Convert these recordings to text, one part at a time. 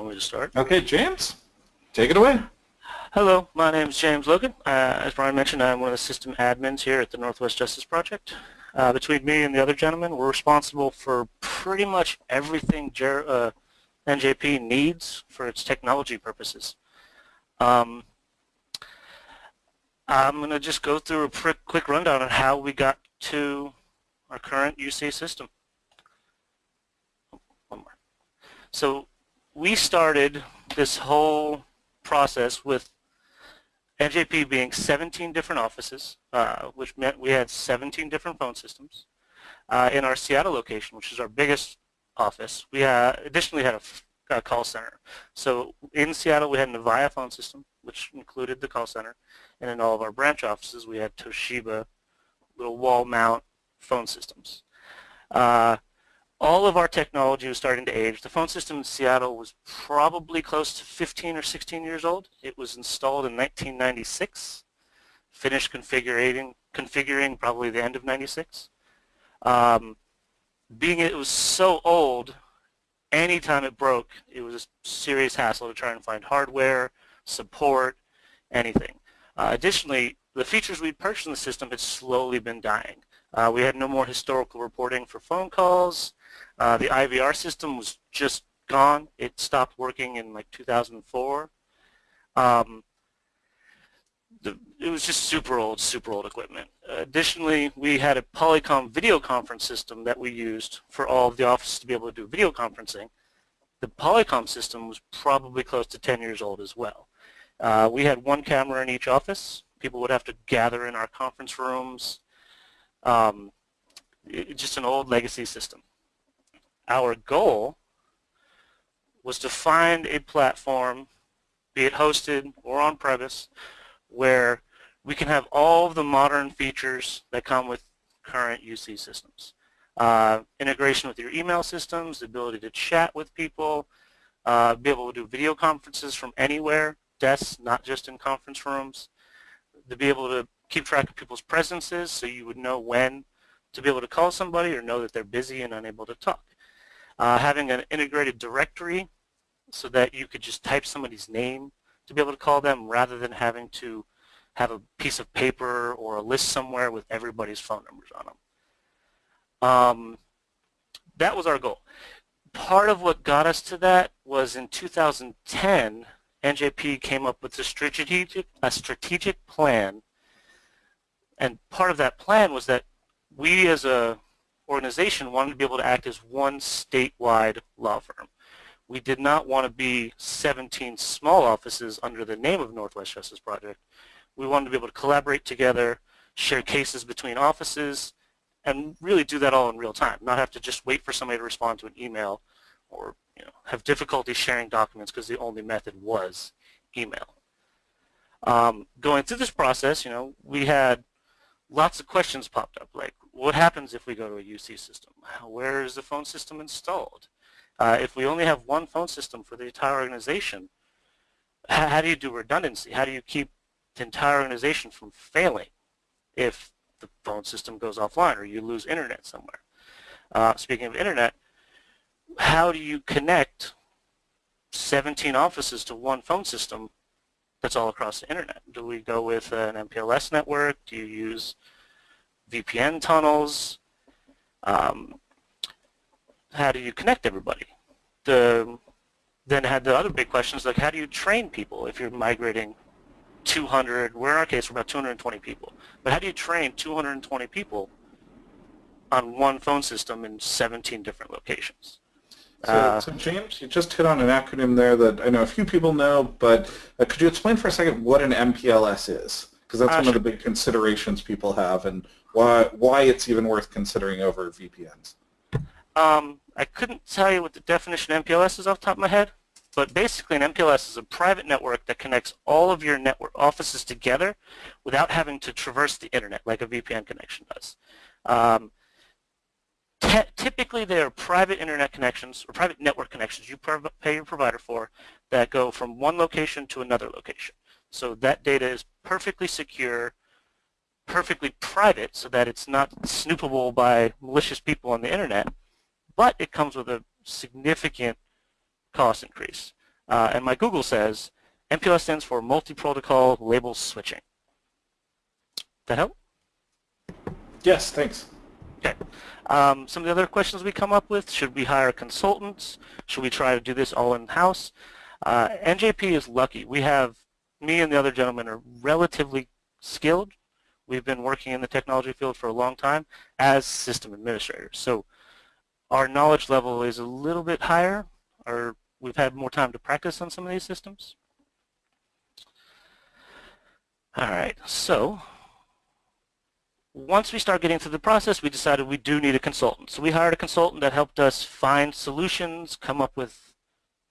Want me to start? Okay, James, take it away. Hello, my name is James Logan. Uh, as Brian mentioned, I'm one of the system admins here at the Northwest Justice Project. Uh, between me and the other gentleman, we're responsible for pretty much everything Jer uh, NJP needs for its technology purposes. Um, I'm going to just go through a quick rundown on how we got to our current UC system. One more. So we started this whole process with NJP being 17 different offices, uh, which meant we had 17 different phone systems. Uh, in our Seattle location, which is our biggest office, we additionally had a, a call center. So in Seattle, we had an Avaya phone system, which included the call center. And in all of our branch offices, we had Toshiba little wall mount phone systems. All of our technology was starting to age. The phone system in Seattle was probably close to 15 or 16 years old. It was installed in 1996, finished configuring, configuring probably the end of 96. Um, being it was so old, anytime it broke, it was a serious hassle to try and find hardware, support, anything. Uh, additionally, the features we'd purchased in the system had slowly been dying. Uh, we had no more historical reporting for phone calls. Uh, the IVR system was just gone. It stopped working in like 2004. Um, the, it was just super old, super old equipment. additionally, we had a Polycom video conference system that we used for all of the offices to be able to do video conferencing. The Polycom system was probably close to 10 years old as well. Uh, we had one camera in each office. People would have to gather in our conference rooms. Um, it, just an old legacy system. Our goal was to find a platform, be it hosted or on-premise, where we can have all of the modern features that come with current UC systems. Uh, integration with your email systems, the ability to chat with people, uh, be able to do video conferences from anywhere, desks, not just in conference rooms, to be able to keep track of people's presences so you would know when to be able to call somebody or know that they're busy and unable to talk. Uh, having an integrated directory so that you could just type somebody's name to be able to call them rather than having to have a piece of paper or a list somewhere with everybody's phone numbers on them. Um, that was our goal. Part of what got us to that was in 2010, NJP came up with a strategic, a strategic plan and part of that plan was that we as a organization wanted to be able to act as one statewide law firm. We did not want to be 17 small offices under the name of Northwest Justice Project. We wanted to be able to collaborate together, share cases between offices, and really do that all in real time, not have to just wait for somebody to respond to an email or you know, have difficulty sharing documents because the only method was email. Um, going through this process, you know, we had lots of questions popped up, like what happens if we go to a UC system? Where is the phone system installed? Uh, if we only have one phone system for the entire organization, how, do you do redundancy? How do you keep the entire organization from failing if the phone system goes offline or you lose internet somewhere? Uh, speaking of internet, how do you connect 17 offices to one phone system that's all across the internet? Do we go with an MPLS network? Do you use VPN tunnels? Um, how do you connect everybody? The, then had the other big questions like how do you train people if you're migrating 200, we're in our case we're about 220 people, but how do you train 220 people on one phone system in 17 different locations? So, uh, so, James, you just hit on an acronym there that I know a few people know, but uh, could you explain for a second what an MPLS is? Because that's uh, one of the big considerations people have, and why why it's even worth considering over VPNs. Um, I couldn't tell you what the definition of MPLS is off the top of my head, but basically an MPLS is a private network that connects all of your network offices together without having to traverse the internet like a VPN connection does. Um, typically they are private internet connections or private network connections you pay your provider for that go from one location to another location. So that data is perfectly secure, perfectly private so that it's not snoopable by malicious people on the internet, but it comes with a significant cost increase. Uh, and my Google says MPLS stands for Multi-Protocol Label Switching. That help? Yes, thanks. Okay. Um, some of the other questions we come up with, should we hire consultants? Should we try to do this all in-house? Uh, NJP is lucky. We have, me and the other gentlemen are relatively skilled. We've been working in the technology field for a long time as system administrators. So our knowledge level is a little bit higher, or we've had more time to practice on some of these systems. All right, so once we start getting through the process, we decided we do need a consultant. So we hired a consultant that helped us find solutions, come up with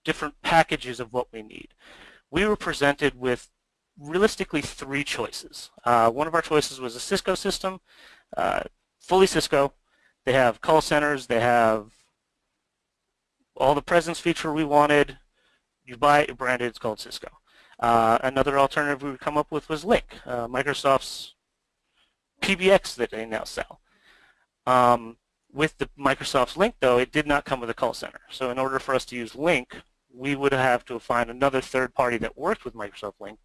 different packages of what we need. We were presented with realistically three choices. Uh, one of our choices was a Cisco system, uh, fully Cisco. They have call centers, they have all the presence feature we wanted. You buy it, branded, it's called Cisco. Uh, another alternative we would come up with was Lync, uh, Microsoft's PBX that they now sell. Um, with the Microsoft's Lync, though, it did not come with a call center. So in order for us to use Lync, we would have to find another third party that worked with Microsoft Lync,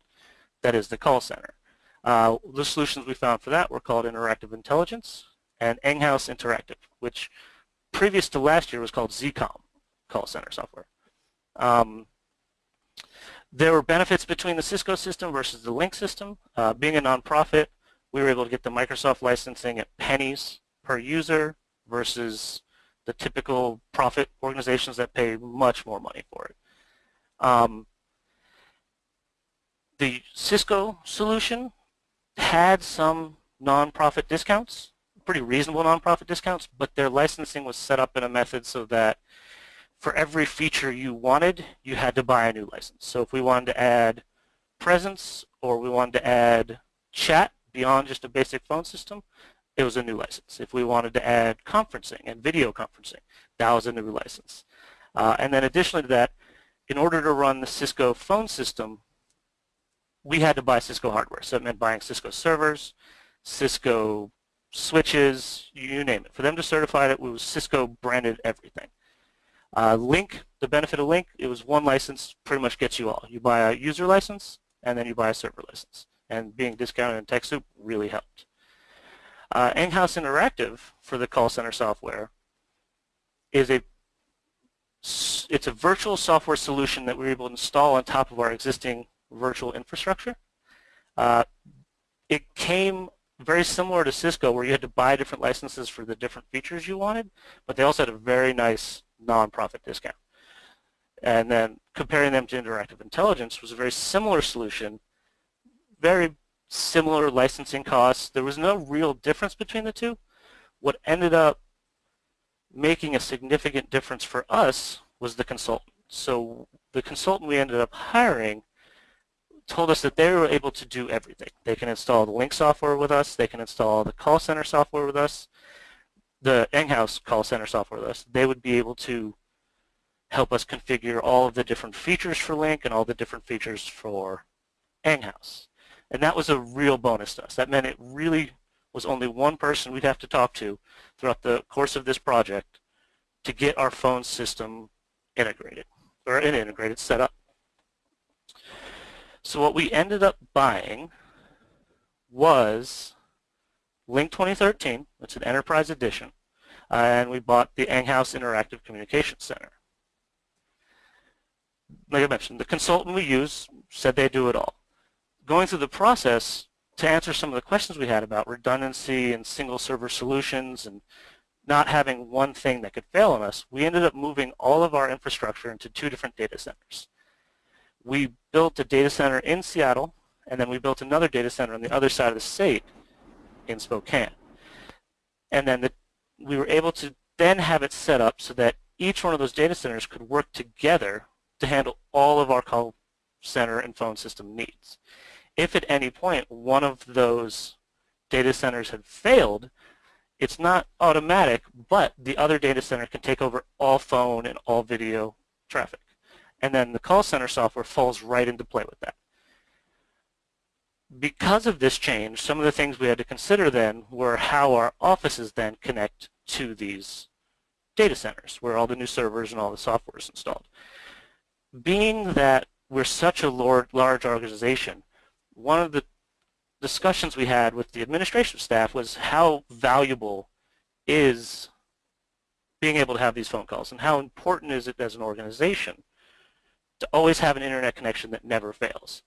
that is the call center. Uh, the solutions we found for that were called Interactive Intelligence and Enghouse Interactive, which previous to last year was called Zeacom call center software. Um, there were benefits between the Cisco system versus the Lync system. Uh, being a nonprofit, we were able to get the Microsoft licensing at pennies per user versus the typical profit organizations that pay much more money for it. Um, the Cisco solution had some nonprofit discounts, pretty reasonable nonprofit discounts, but their licensing was set up in a method so that for every feature you wanted, you had to buy a new license. So if we wanted to add presence or we wanted to add chat, beyond just a basic phone system, it was a new license. If we wanted to add conferencing and video conferencing, that was a new license. Uh, and then additionally to that, in order to run the Cisco phone system, we had to buy Cisco hardware. So it meant buying Cisco servers, Cisco switches, you name it. For them to certify it, it was Cisco branded everything. Uh, Lync, the benefit of Lync, it was one license pretty much gets you all. You buy a user license, and then you buy a server license and being discounted in TechSoup really helped. Uh, Enghouse Interactive for the call center software is a it's a virtual software solution that we're able to install on top of our existing virtual infrastructure. Uh, it came very similar to Cisco where you had to buy different licenses for the different features you wanted, but they also had a very nice non-profit discount. And then comparing them to Interactive Intelligence was a very similar solution very similar licensing costs. There was no real difference between the two. What ended up making a significant difference for us was the consultant. So the consultant we ended up hiring told us that they were able to do everything. They can install the Lync software with us. They can install the call center software with us, the Enghouse call center software with us. They would be able to help us configure all of the different features for Lync and all the different features for Enghouse. And that was a real bonus to us. That meant it really was only one person we'd have to talk to throughout the course of this project to get our phone system integrated, or an integrated setup. So what we ended up buying was Lync 2013, it's an enterprise edition, and we bought the Enghouse Interactive Communication Center. Like I mentioned, the consultant we use said they do it all going through the process to answer some of the questions we had about redundancy and single server solutions and not having one thing that could fail on us, we ended up moving all of our infrastructure into two different data centers. We built a data center in Seattle, and then we built another data center on the other side of the state in Spokane. And then the, we were able to then have it set up so that each one of those data centers could work together to handle all of our call center and phone system needs. If at any point one of those data centers had failed, it's not automatic, but the other data center can take over all phone and all video traffic. And then the call center software falls right into play with that. Because of this change, some of the things we had to consider then were how our offices then connect to these data centers, where all the new servers and all the software is installed. being that we're such a large, organization, one of the discussions we had with the administration staff was how valuable is being able to have these phone calls and how important is it as an organization to always have an internet connection that never fails.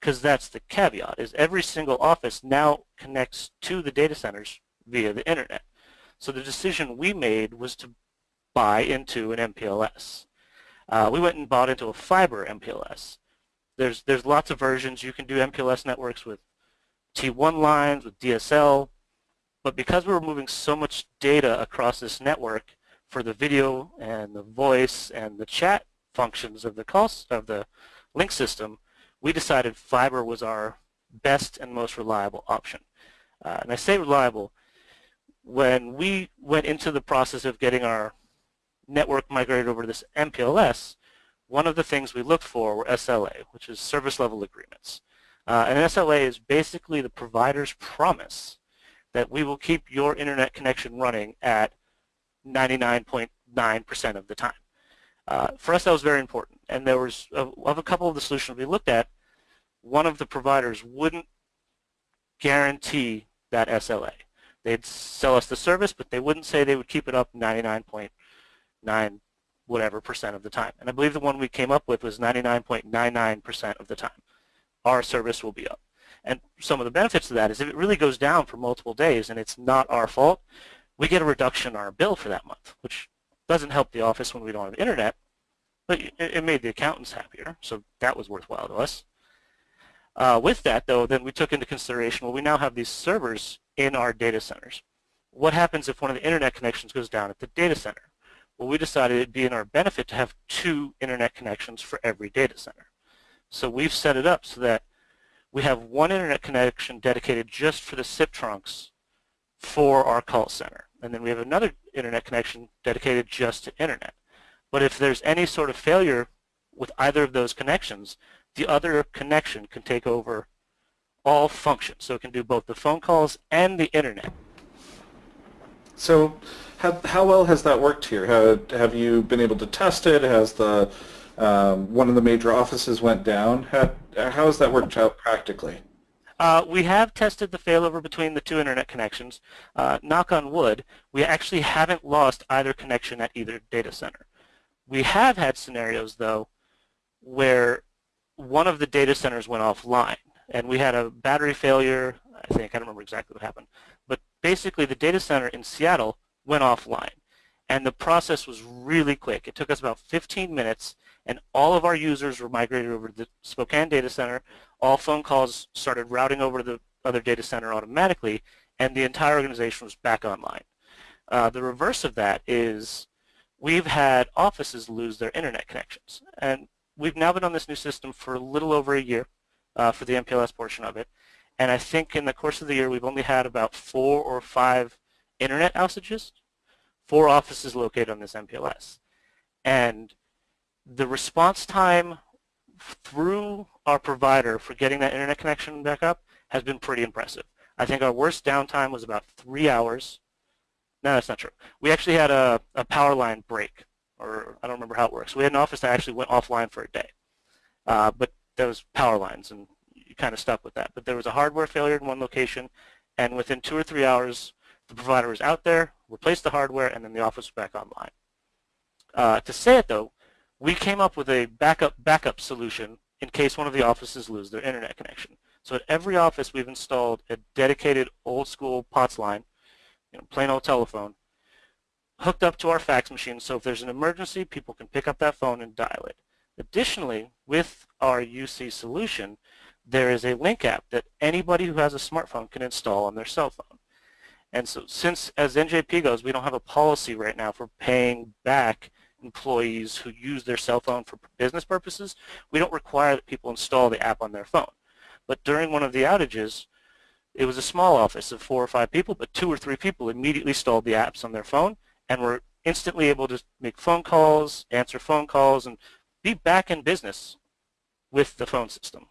Because that's the caveat is every single office now connects to the data centers via the internet. So the decision we made was to buy into an MPLS uh, we went and bought into a fiber MPLS there's there's lots of versions you can do MPLS networks with T1 lines with DSL but because we were moving so much data across this network for the video and the voice and the chat functions of the call of the Lync system, we decided fiber was our best and most reliable option. Uh, and I say reliable, when we went into the process of getting our network migrated over to this MPLS, one of the things we looked for were SLA, which is service level agreements. Uh, and SLA is basically the provider's promise that we will keep your internet connection running at 99.9% of the time. Uh, for us, that was very important. And there was, uh, of a couple of the solutions we looked at, one of the providers wouldn't guarantee that SLA. They'd sell us the service, but they wouldn't say they would keep it up 99.9 whatever percent of the time. And I believe the one we came up with was 99.99% of the time. Our service will be up. And some of the benefits of that is if it really goes down for multiple days and it's not our fault, we get a reduction in our bill for that month, which doesn't help the office when we don't have internet, but it, made the accountants happier, so that was worthwhile to us. Uh, with that, though, then we took into consideration, well, we now have these servers in our data centers. What happens if one of the internet connections goes down at the data center? Well, we decided it'd be in our benefit to have two internet connections for every data center. So we've set it up so that we have one internet connection dedicated just for the SIP trunks for our call center. And then we have another internet connection dedicated just to internet. But if there's any sort of failure with either of those connections, the other connection can take over all functions. So it can do both the phone calls and the internet. So how, how well has that worked here? How, have you been able to test it? Has the um, one of the major offices went down? How, how has that worked out practically? Uh, we have tested the failover between the two internet connections. Uh, knock on wood, we actually haven't lost either connection at either data center. We have had scenarios, though, where one of the data centers went offline, and we had a battery failure. I think, I don't remember exactly what happened. But basically, the data center in Seattle went offline, and the process was really quick. It took us about 15 minutes, and all of our users were migrated over to the Spokane data center. All phone calls started routing over to the other data center automatically, and the entire organization was back online. Uh, the reverse of that is we've had offices lose their internet connections. And we've now been on this new system for a little over a year uh, for the MPLS portion of it. And I think in the course of the year, we've only had about four or five internet outages, four offices located on this MPLS. And the response time through our provider for getting that internet connection back up has been pretty impressive. I think our worst downtime was about three hours. No, that's not true. We actually had a, a power line break, or I don't remember how it works. We had an office that actually went offline for a day. Uh, but was power lines, and you kind of stuck with that. But there was a hardware failure in one location, and within two or three hours, the provider is out there, replace the hardware, and then the office is back online. Uh, to say it, though, we came up with a backup backup solution in case one of the offices lose their internet connection. So at every office we've installed a dedicated old school POTS line, you know, plain old telephone, hooked up to our fax machine so if there's an emergency people can pick up that phone and dial it. Additionally, with our UC solution, there is a Lync app that anybody who has a smartphone can install on their cell phone. And so since as NJP goes, we don't have a policy right now for paying back employees who use their cell phone for business purposes, we don't require that people install the app on their phone. But during one of the outages, it was a small office of four or five people, but two or three people immediately installed the apps on their phone and were instantly able to make phone calls, answer phone calls, and be back in business with the phone system.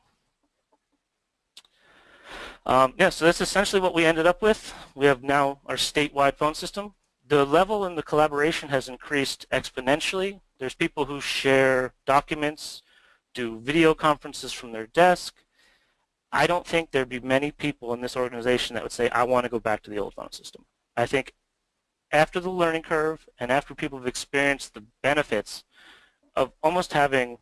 Um, yeah, so that's essentially what we ended up with. We have now our statewide phone system the level and the collaboration has increased exponentially There's people who share documents, do video conferences from their desk. I don't think there'd be many people in this organization that would say, I want to go back to the old phone system. I think after the learning curve and after people have experienced the benefits of almost having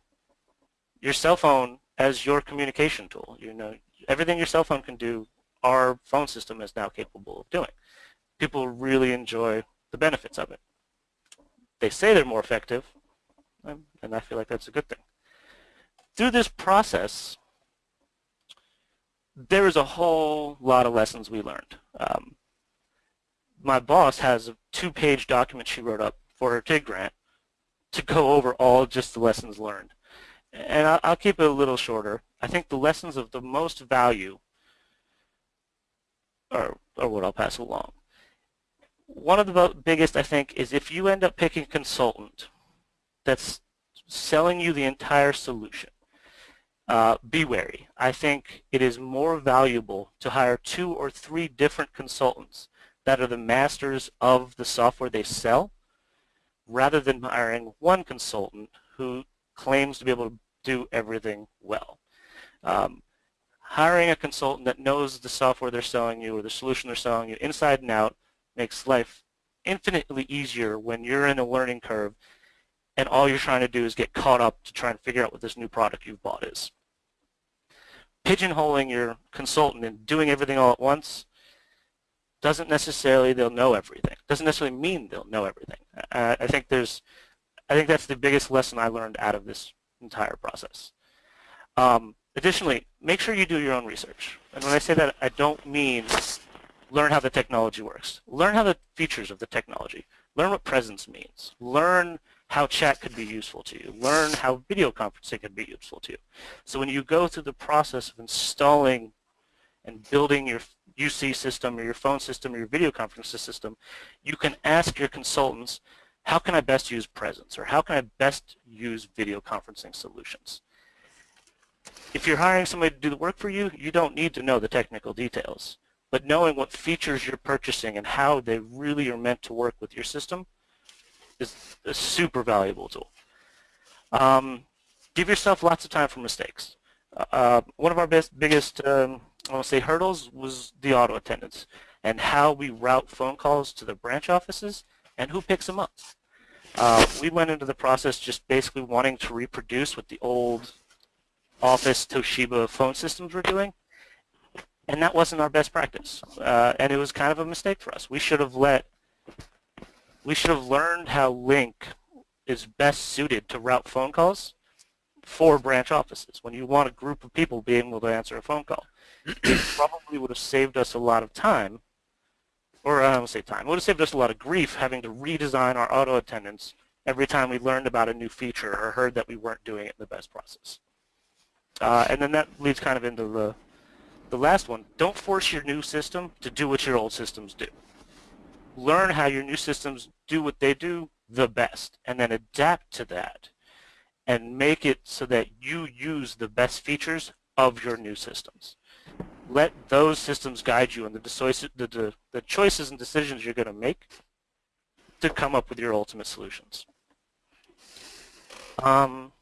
your cell phone as your communication tool, you know, everything your cell phone can do, our phone system is now capable of doing. People really enjoy the benefits of it. They say they're more effective, and I feel like that's a good thing. Through this process, there is a whole lot of lessons we learned. Um, my boss has a two-page document she wrote up for her TIG grant to go over all just the lessons learned. And I'll keep it a little shorter. I think the lessons of the most value are, are what I'll pass along. One of the biggest, I think, is if you end up picking a consultant that's selling you the entire solution, uh, be wary. I think it is more valuable to hire two or three different consultants that are the masters of the software they sell rather than hiring one consultant who claims to be able to do everything well. Um, hiring a consultant that knows the software they're selling you or the solution they're selling you inside and out makes life infinitely easier when you're in a learning curve and all you're trying to do is get caught up to try and figure out what this new product you've bought is. Pigeonholing your consultant and doing everything all at once doesn't necessarily they'll know everything. Doesn't necessarily mean they'll know everything. Uh, I think there's, I think that's the biggest lesson I learned out of this entire process. Um, additionally, make sure you do your own research. And when I say that, I don't mean learn how the technology works. Learn how the features of the technology. Learn what presence means. Learn how chat could be useful to you. Learn how video conferencing could be useful to you. So when you go through the process of installing and building your UC system or your phone system or your video conferencing system, you can ask your consultants, how can I best use Presence or how can I best use video conferencing solutions? If you're hiring somebody to do the work for you, you don't need to know the technical details. But knowing what features you're purchasing and how they really are meant to work with your system is a super valuable tool. Um, give yourself lots of time for mistakes. Uh, one of our best, biggest, um, I want to say hurdles was the auto attendants and how we route phone calls to the branch offices and who picks them up. Uh, we went into the process just basically wanting to reproduce what the old office Toshiba phone systems were doing, and that wasn't our best practice. Uh, and it was kind of a mistake for us. We should have let we should have learned how Lync is best suited to route phone calls for branch offices. When you want a group of people being able to answer a phone call, it probably would have saved us a lot of time, or I don't say time, it would have saved us a lot of grief having to redesign our auto attendants every time we learned about a new feature or heard that we weren't doing it in the best process. Uh, and then that leads kind of into the, the last one. Don't force your new system to do what your old systems do learn how your new systems do what they do the best and then adapt to that and make it so that you use the best features of your new systems. Let those systems guide you in the, the, the, the choices and decisions you're going to make to come up with your ultimate solutions. Um,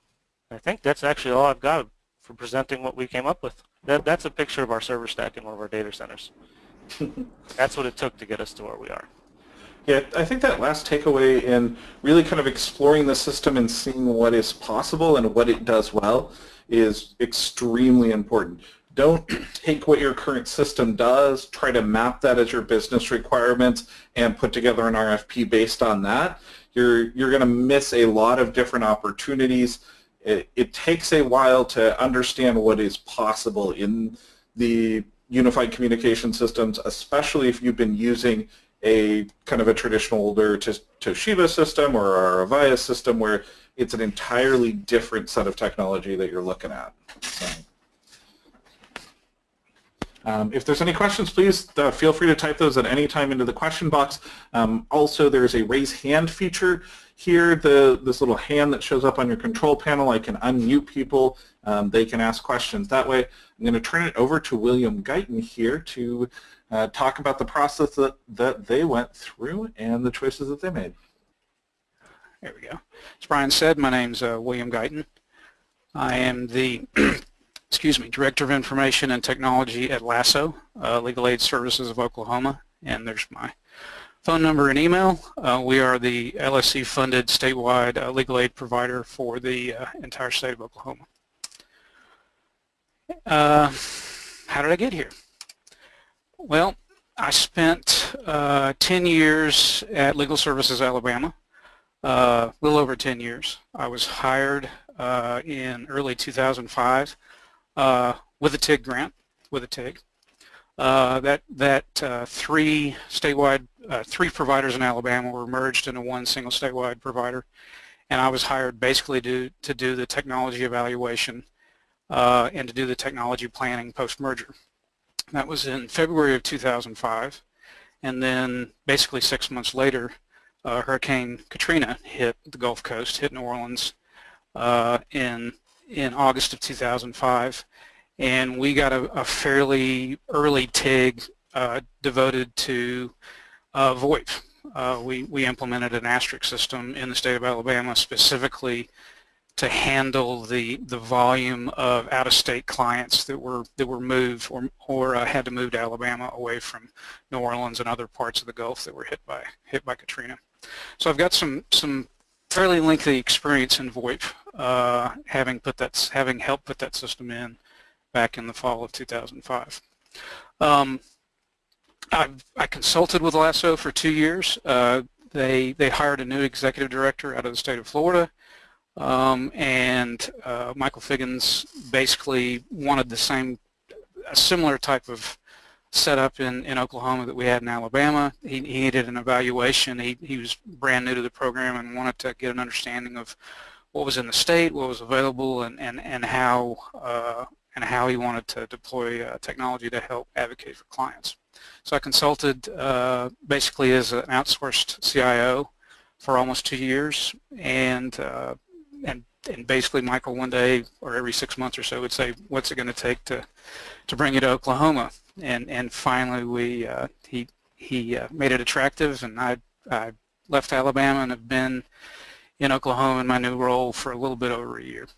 I think that's actually all I've got for presenting what we came up with. That, that's a picture of our server stack in one of our data centers. that's what it took to get us to where we are. Yeah, I think that last takeaway in really kind of exploring the system and seeing what is possible and what it does well is extremely important. Don't take what your current system does, try to map that as your business requirements, and put together an RFP based on that. You're, you're going to miss a lot of different opportunities. It, it takes a while to understand what is possible in the unified communication systems, especially if you've been using a kind of a traditional older Toshiba system or our Avaya system where it's an entirely different set of technology that you're looking at. So, um, if there's any questions, please uh, feel free to type those at any time into the question box. Um, also, there's a raise hand feature here, the this little hand that shows up on your control panel. I can unmute people. Um, they can ask questions that way. I'm going to turn it over to William Guyton here to uh, talk about the process that, that they went through and the choices that they made. There we go. As Brian said, my name's uh, William Guyton. I am the, excuse me, Director of Information and Technology at LASSO, uh, Legal Aid Services of Oklahoma, and there's my phone number and email. Uh, we are the LSC-funded statewide uh, legal aid provider for the uh, entire state of Oklahoma. Uh, how did I get here? Well, I spent uh, 10 years at Legal Services Alabama, a little over 10 years. I was hired in early 2005 uh, with a TIG grant, with a TIG. Uh, that that uh, three statewide, three providers in Alabama were merged into one single statewide provider, and I was hired basically to to do the technology evaluation and to do the technology planning post-merger. That was in February of 2005. And then basically six months later, uh, Hurricane Katrina hit the Gulf Coast, hit New Orleans uh, in, in August of 2005. And we got a, a fairly early TIG uh, devoted to uh, VoIP. Uh, we, we implemented an asterisk system in the state of Alabama specifically to handle the the volume of out-of-state clients that were that were moved or or uh, had to move to Alabama away from New Orleans and other parts of the Gulf that were hit by hit by Katrina. So I've got some some fairly lengthy experience in VoIP, uh, having put that having helped put that system in back in the fall of 2005. Um, I've, I consulted with LASSO for two years. Uh, they they hired a new executive director out of the state of Florida um, and uh, Michael Figgins basically wanted the same, a similar type of setup in, in Oklahoma that we had in Alabama. He, he needed an evaluation. He, he was brand new to the program and wanted to get an understanding of what was in the state, what was available, and, and, and how uh, and how he wanted to deploy uh, technology to help advocate for clients. So I consulted uh, basically as an outsourced CIO for almost two years and uh, and and basically Michael one day or every six months or so would say, what's it going to take to to bring you to Oklahoma? And and finally we uh, he he uh, made it attractive, and I I left Alabama and have been in Oklahoma in my new role for a little bit over a year.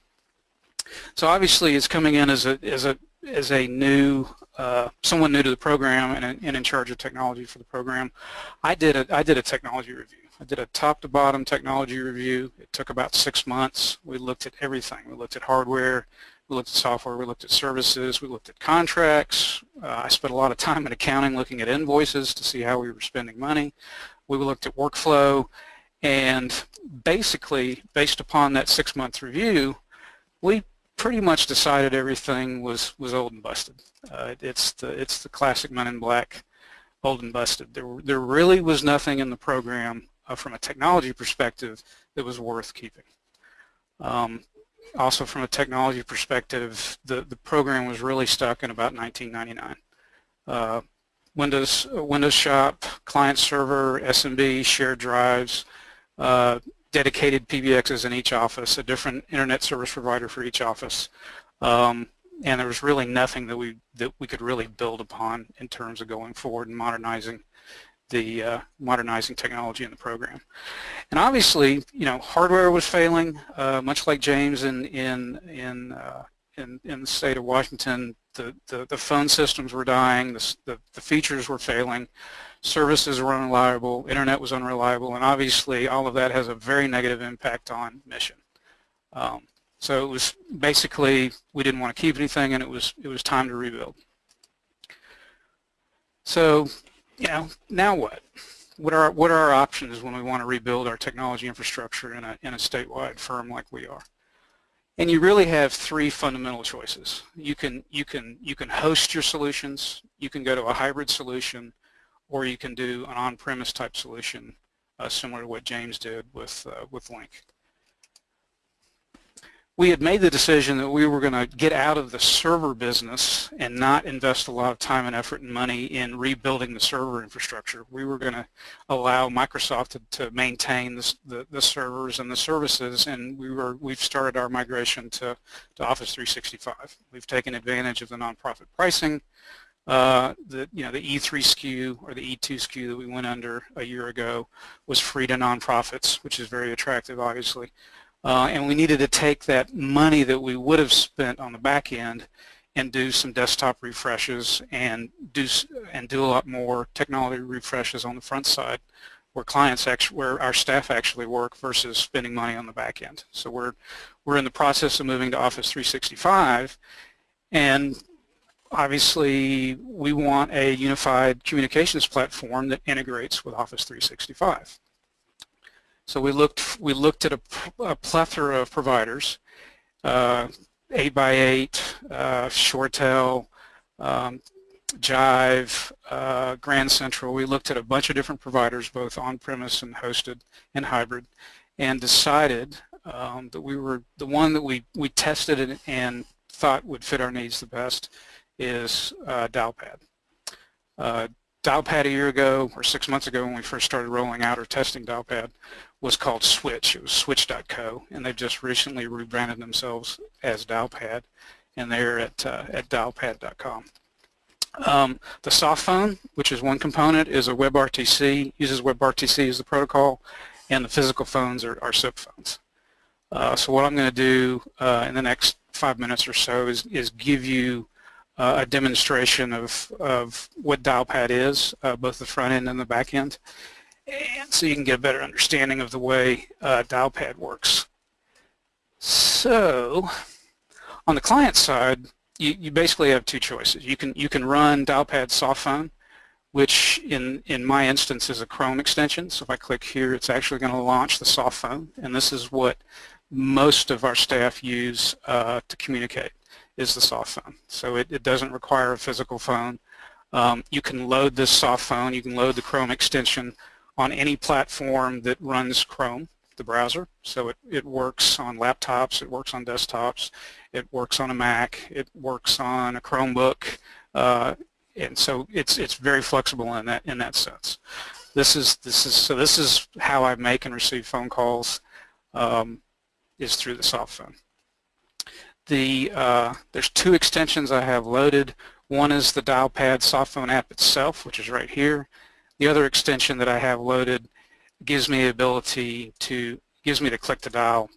So obviously it's coming in as a as a as a new uh, someone new to the program and, and in charge of technology for the program. I did a I did a technology review I did a top to bottom technology review. It took about six months. We looked at everything. We looked at hardware, we looked at software, we looked at services, we looked at contracts. Uh, I spent a lot of time in accounting looking at invoices to see how we were spending money. We looked at workflow and basically based upon that six month review we pretty much decided everything was was old and busted. Uh, it's the it's the classic Men in Black old and busted. There there really was nothing in the program uh, from a technology perspective that was worth keeping. Um, also from a technology perspective, the, the program was really stuck in about 1999. Uh, Windows, Windows Shop, client server, SMB, shared drives, uh, dedicated PBXs in each office, a different internet service provider for each office. Um, and there was really nothing that we that we could really build upon in terms of going forward and modernizing the uh, modernizing technology in the program. And obviously, you know, hardware was failing, uh, much like James in in in, uh, in in the state of Washington. The, the, the phone systems were dying, the, the, the features were failing, services were unreliable, internet was unreliable, and obviously all of that has a very negative impact on mission. Um, so it was basically we didn't want to keep anything, and it was it was time to rebuild. So you know, now what? What are what are our options when we want to rebuild our technology infrastructure in a in a statewide firm like we are? And you really have three fundamental choices. You can you can you can host your solutions, you can go to a hybrid solution, or you can do an on-premise type solution, uh, similar to what James did with uh, with Lync we had made the decision that we were going to get out of the server business and not invest a lot of time and effort and money in rebuilding the server infrastructure. We were going to allow Microsoft to, to maintain the, the, servers and the services, and we were we've started our migration to, to Office 365. We've taken advantage of the nonprofit pricing. Uh, the you know the E3 SKU or the E2 SKU that we went under a year ago was free to nonprofits, which is very attractive, obviously. Uh, and we needed to take that money that we would have spent on the back end and do some desktop refreshes and do and do a lot more technology refreshes on the front side where clients actually where our staff actually work versus spending money on the back end. So we're we're in the process of moving to Office 365 and obviously we want a unified communications platform that integrates with Office 365. So we looked we looked at a, a plethora of providers, uh, 8x8, uh, ShoreTel, um, Jive, uh, Grand Central. We looked at a bunch of different providers, both on-premise and hosted and hybrid, and decided um, that we were the one that we we tested and, and thought would fit our needs the best is uh, Dialpad. Uh, Dialpad a year ago or six months ago when we first started rolling out or testing Dialpad was called Switch. It was Switch.co and they've just recently rebranded themselves as Dialpad and they're at, uh, at dialpad.com. Um, the soft phone, which is one component, is a WebRTC, uses WebRTC as the protocol, and the physical phones are, are SIP phones. Uh, so what I'm going to do uh, in the next five minutes or so is, is give you uh, a demonstration of, of what Dialpad is, uh, both the front end and the back end, and so you can get a better understanding of the way uh, Dialpad works. So on the client side, you, you basically have two choices. You can you can run Dialpad Softphone, which in in my instance is a Chrome extension. So if I click here, it's actually going to launch the Softphone, and this is what most of our staff use uh, to communicate is the soft phone. So it, it doesn't require a physical phone. Um, you can load this soft phone, you can load the Chrome extension on any platform that runs Chrome, the browser. So it, it works on laptops, it works on desktops, it works on a Mac, it works on a Chromebook, uh, and so it's it's very flexible in that in that sense. This is this is so this is how I make and receive phone calls um, is through the soft phone the uh, there's two extensions I have loaded. One is the Dialpad softphone app itself, which is right here. The other extension that I have loaded gives me the ability to gives me the click to dial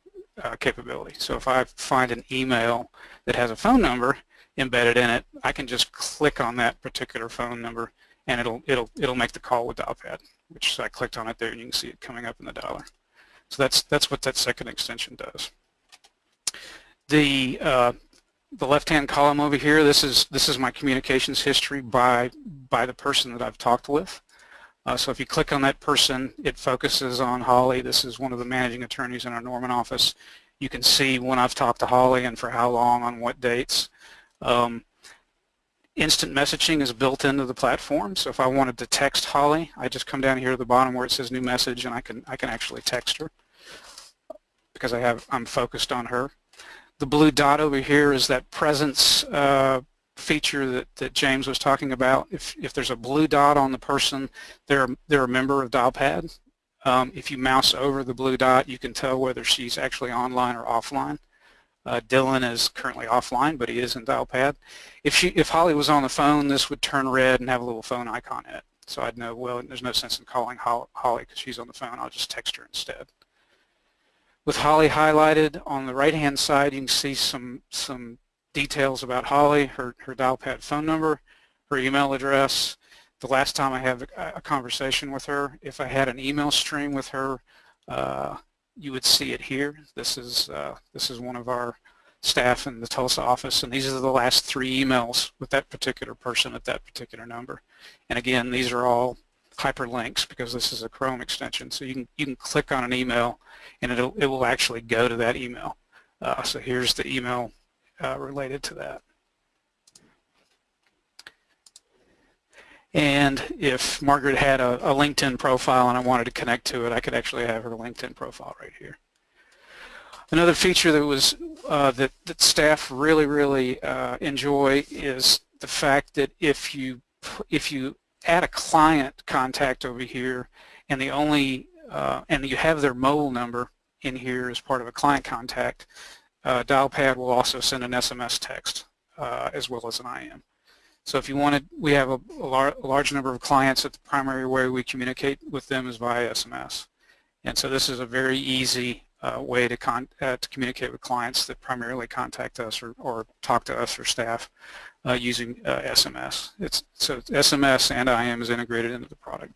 uh, capability. So if I find an email that has a phone number embedded in it, I can just click on that particular phone number and it'll it'll it'll make the call with Dialpad, which I clicked on it there and you can see it coming up in the dialer. So that's that's what that second extension does. The uh, the left-hand column over here, this is this is my communications history by by the person that I've talked with. Uh, so if you click on that person, it focuses on Holly. This is one of the managing attorneys in our Norman office. You can see when I've talked to Holly and for how long, on what dates. Um, instant messaging is built into the platform. So if I wanted to text Holly, I just come down here to the bottom where it says new message, and I can I can actually text her because I have I'm focused on her. The blue dot over here is that presence uh, feature that, that James was talking about. If, if there's a blue dot on the person, they're, they're a member of Dialpad. Um, if you mouse over the blue dot, you can tell whether she's actually online or offline. Uh, Dylan is currently offline, but he is in Dialpad. If she, if Holly was on the phone, this would turn red and have a little phone icon in it. So I'd know, well, there's no sense in calling Holly because she's on the phone. I'll just text her instead. With Holly highlighted on the right-hand side, you can see some some details about Holly, her, her Dialpad phone number, her email address. The last time I had a, a conversation with her, if I had an email stream with her, uh, you would see it here. This is uh, this is one of our staff in the Tulsa office, and these are the last three emails with that particular person at that particular number. And again, these are all hyperlinks because this is a Chrome extension. So you can you can click on an email and it'll it will actually go to that email. Uh, so here's the email uh, related to that. And if Margaret had a, a, LinkedIn profile and I wanted to connect to it, I could actually have her LinkedIn profile right here. Another feature that was uh, that, that staff really, really uh, enjoy is the fact that if you if you add a client contact over here and the only uh, and you have their mobile number in here as part of a client contact, uh, Dialpad will also send an SMS text uh, as well as an IM. So if you wanted, we have a, a, lar a large number of clients that the primary way we communicate with them is via SMS. And so this is a very easy uh, way to, uh, to communicate with clients that primarily contact us or, or talk to us or staff uh, using uh, SMS. It's, so SMS and IM is integrated into the product.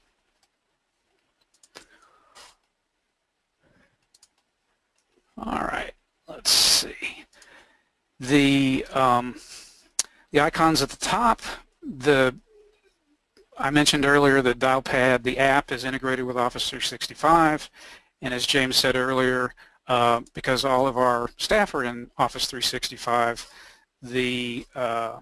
All right, let's see. The um, the icons at the top, the I mentioned earlier that Dialpad, the app, is integrated with Office 365, and as James said earlier, uh, because all of our staff are in Office 365, the uh,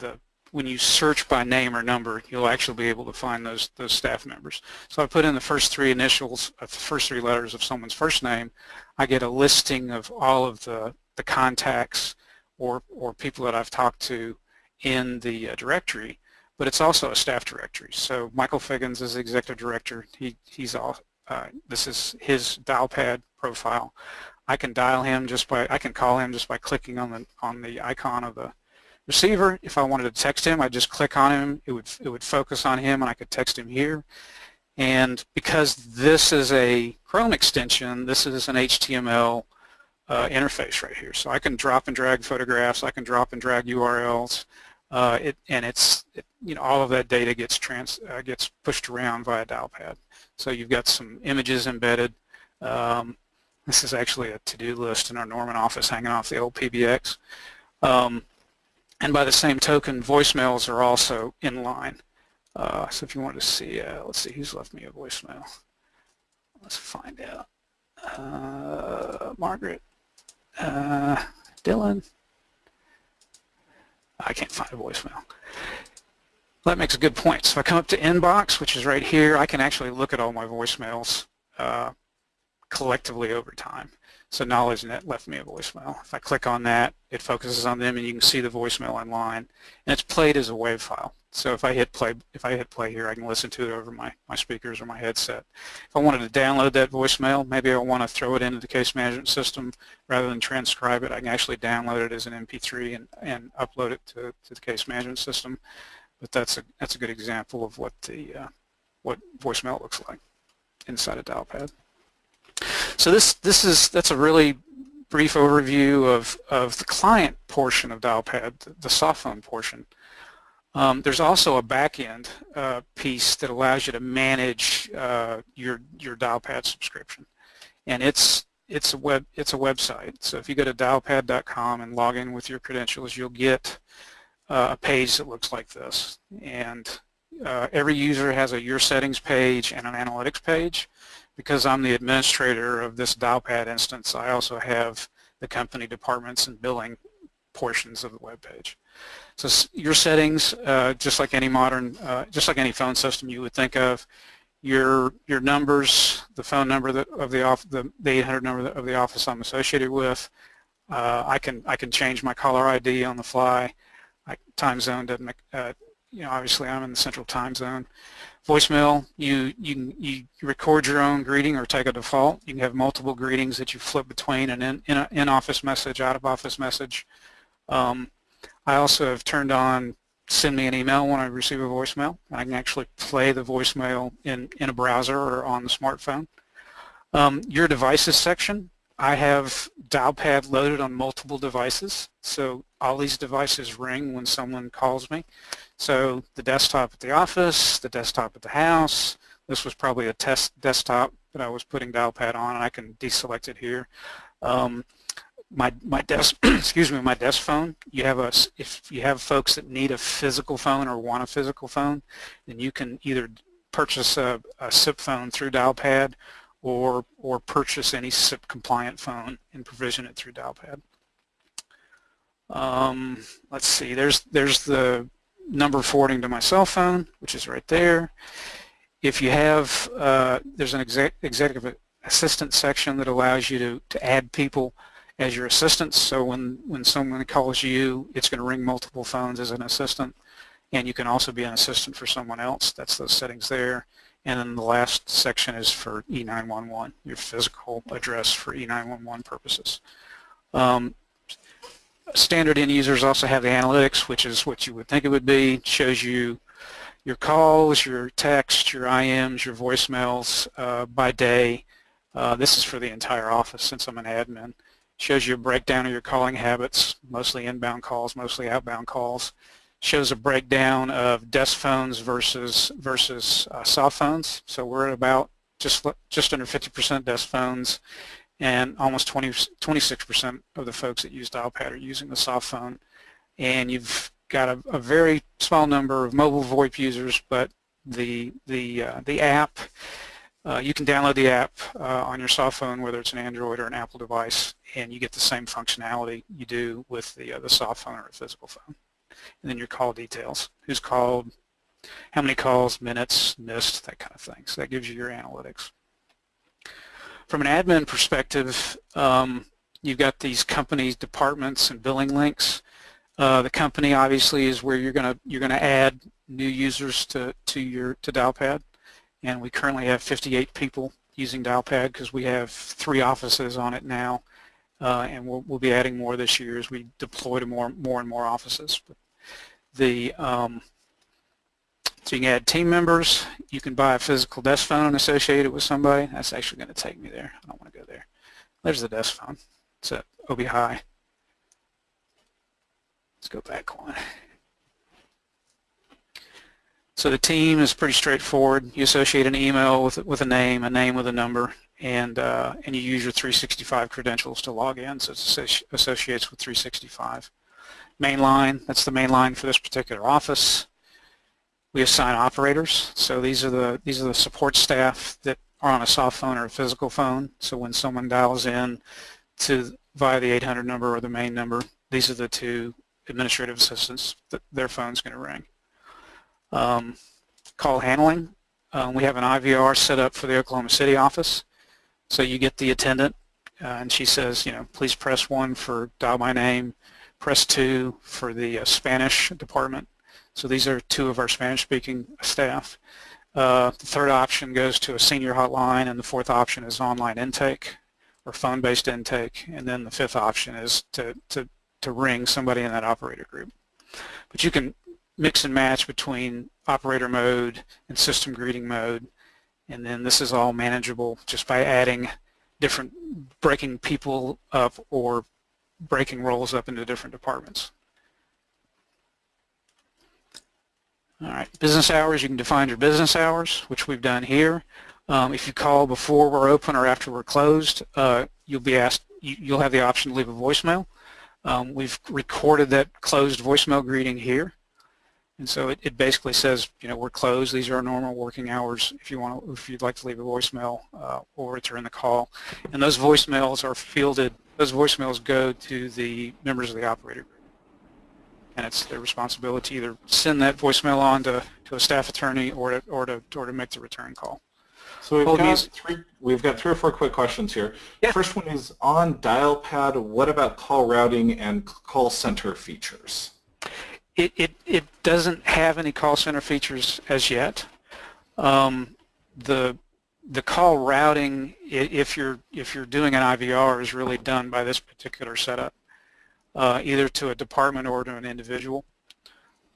the when you search by name or number, you'll actually be able to find those those staff members. So I put in the first three initials, uh, the first three letters of someone's first name. I get a listing of all of the the contacts or or people that I've talked to in the uh, directory. But it's also a staff directory. So Michael Figgins is the executive director. He he's all. Uh, this is his Dialpad profile. I can dial him just by I can call him just by clicking on the on the icon of the receiver. If I wanted to text him, I'd just click on him. It would, it would focus on him and I could text him here. And because this is a Chrome extension, this is an HTML uh, interface right here. So I can drop and drag photographs, I can drop and drag URLs, uh, it, and it's, it, you know, all of that data gets trans, uh, gets pushed around via Dialpad. So you've got some images embedded. Um, this is actually a to-do list in our Norman office hanging off the old PBX. Um, and by the same token, voicemails are also in line. Uh, so if you want to see, uh, let's see, who's left me a voicemail? Let's find out. Uh, Margaret, uh, Dylan. I can't find a voicemail. That makes a good point. So if I come up to inbox, which is right here, I can actually look at all my voicemails uh, collectively over time. So KnowledgeNet left me a voicemail. If I click on that, it focuses on them and you can see the voicemail online. And it's played as a WAV file. So if I hit play, if I hit play here, I can listen to it over my, my speakers or my headset. If I wanted to download that voicemail, maybe I want to throw it into the case management system rather than transcribe it, I can actually download it as an MP3 and, and upload it to, to the case management system. But that's a, that's a good example of what the, uh, what voicemail looks like inside a dialpad. So this this is that's a really brief overview of of the client portion of Dialpad, the, the soft phone portion. Um, there's also a backend uh, piece that allows you to manage uh, your your Dialpad subscription, and it's it's a web it's a website. So if you go to dialpad.com and log in with your credentials, you'll get uh, a page that looks like this. And uh, every user has a Your Settings page and an Analytics page because I'm the administrator of this Dialpad instance, I also have the company departments and billing portions of the web page. So your settings, uh, just like any modern, uh, just like any phone system you would think of, your your numbers, the phone number that, of the off the, the 800 number of the office I'm associated with. Uh, I can I can change my caller ID on the fly. I, time zone doesn't make, uh, you know obviously I'm in the central time zone voicemail, you, you, you record your own greeting or take a default. You can have multiple greetings that you flip between an in, in, in office message, out of office message. Um, I also have turned on send me an email when I receive a voicemail. I can actually play the voicemail in, in a browser or on the smartphone. Um, your devices section, I have Dialpad loaded on multiple devices, so all these devices ring when someone calls me. So the desktop at the office, the desktop at the house, this was probably a test desktop that I was putting Dialpad on, and I can deselect it here. Um, my my desk excuse me my desk phone you have a if you have folks that need a physical phone or want a physical phone then you can either purchase a, a SIP phone through Dialpad or or purchase any SIP compliant phone and provision it through Dialpad um, let's see there's there's the number forwarding to my cell phone, which is right there. If you have, uh, there's an exec executive assistant section that allows you to, to add people as your assistants. So when, when someone calls you, it's going to ring multiple phones as an assistant. And you can also be an assistant for someone else. That's those settings there. And then the last section is for E911, your physical address for E911 purposes. Um, standard end users also have the analytics, which is what you would think it would be. It shows you your calls, your text, your IMs, your voicemails uh, by day. Uh, this is for the entire office since I'm an admin. Shows you a breakdown of your calling habits, mostly inbound calls, mostly outbound calls. Shows a breakdown of desk phones versus versus uh, soft phones. So we're at about just just under 50% desk phones and almost 20, 26% of the folks that use Dialpad are using the soft phone. And you've got a, a very small number of mobile VoIP users, but the the uh, the app uh, you can download the app uh, on your soft phone, whether it's an Android or an Apple device, and you get the same functionality you do with the uh, the soft phone or a physical phone. And then your call details: who's called, how many calls, minutes, missed, that kind of thing. So that gives you your analytics. From an admin perspective, um, you've got these companies, departments, and billing links. Uh, the company obviously is where you're gonna you're gonna add new users to to your to Dialpad, and we currently have 58 people using Dialpad because we have three offices on it now, uh, and we'll, we'll be adding more this year as we deploy to more more and more offices. But the um, so you can add team members. You can buy a physical desk phone associated with somebody. That's actually going to take me there. I don't want to go there. There's the desk phone. It's at OB High. Let's go back one. So the team is pretty straightforward. You associate an email with with a name, a name with a number, and uh, and you use your 365 credentials to log in. So it associates with 365. Main line, that's the main line for this particular office. We assign operators. So these are the these are the support staff that are on a soft phone or a physical phone. So when someone dials in to via the 800 number or the main number, these are the two administrative assistants that their phone's going to ring. Um, call handling. Um, we have an IVR set up for the Oklahoma City office. So you get the attendant uh, and she says, you know, please press one for dial by name, press two for the uh, Spanish department. So these are two of our Spanish-speaking staff. Uh, the third option goes to a senior hotline, and the fourth option is online intake or phone-based intake, and then the fifth option is to, to to ring somebody in that operator group. But you can mix and match between operator mode and system greeting mode and then this is all manageable just by adding different breaking people up or breaking roles up into different departments. All right, business hours, you can define your business hours, which we've done here. Um, if you call before we're open or after we're closed, uh, you'll be asked, you, will have the option to leave a voicemail. Um, we've recorded that closed voicemail greeting here. And so it, it, basically says, you know, we're closed. These are our normal working hours. If you want, to, if you'd like to leave a voicemail uh, or return the call, and those voicemails are fielded. Those voicemails go to the members of the operator group, and it's their responsibility to either send that voicemail on to, to a staff attorney or to or to or to make the return call. So we've got three. We've got three or four quick questions here. Yeah. First one is on Dialpad. What about call routing and call center features? It it it doesn't have any call center features as yet. Um, the the call routing, if you're if you're doing an IVR, is really done by this particular setup, uh, either to a department or to an individual.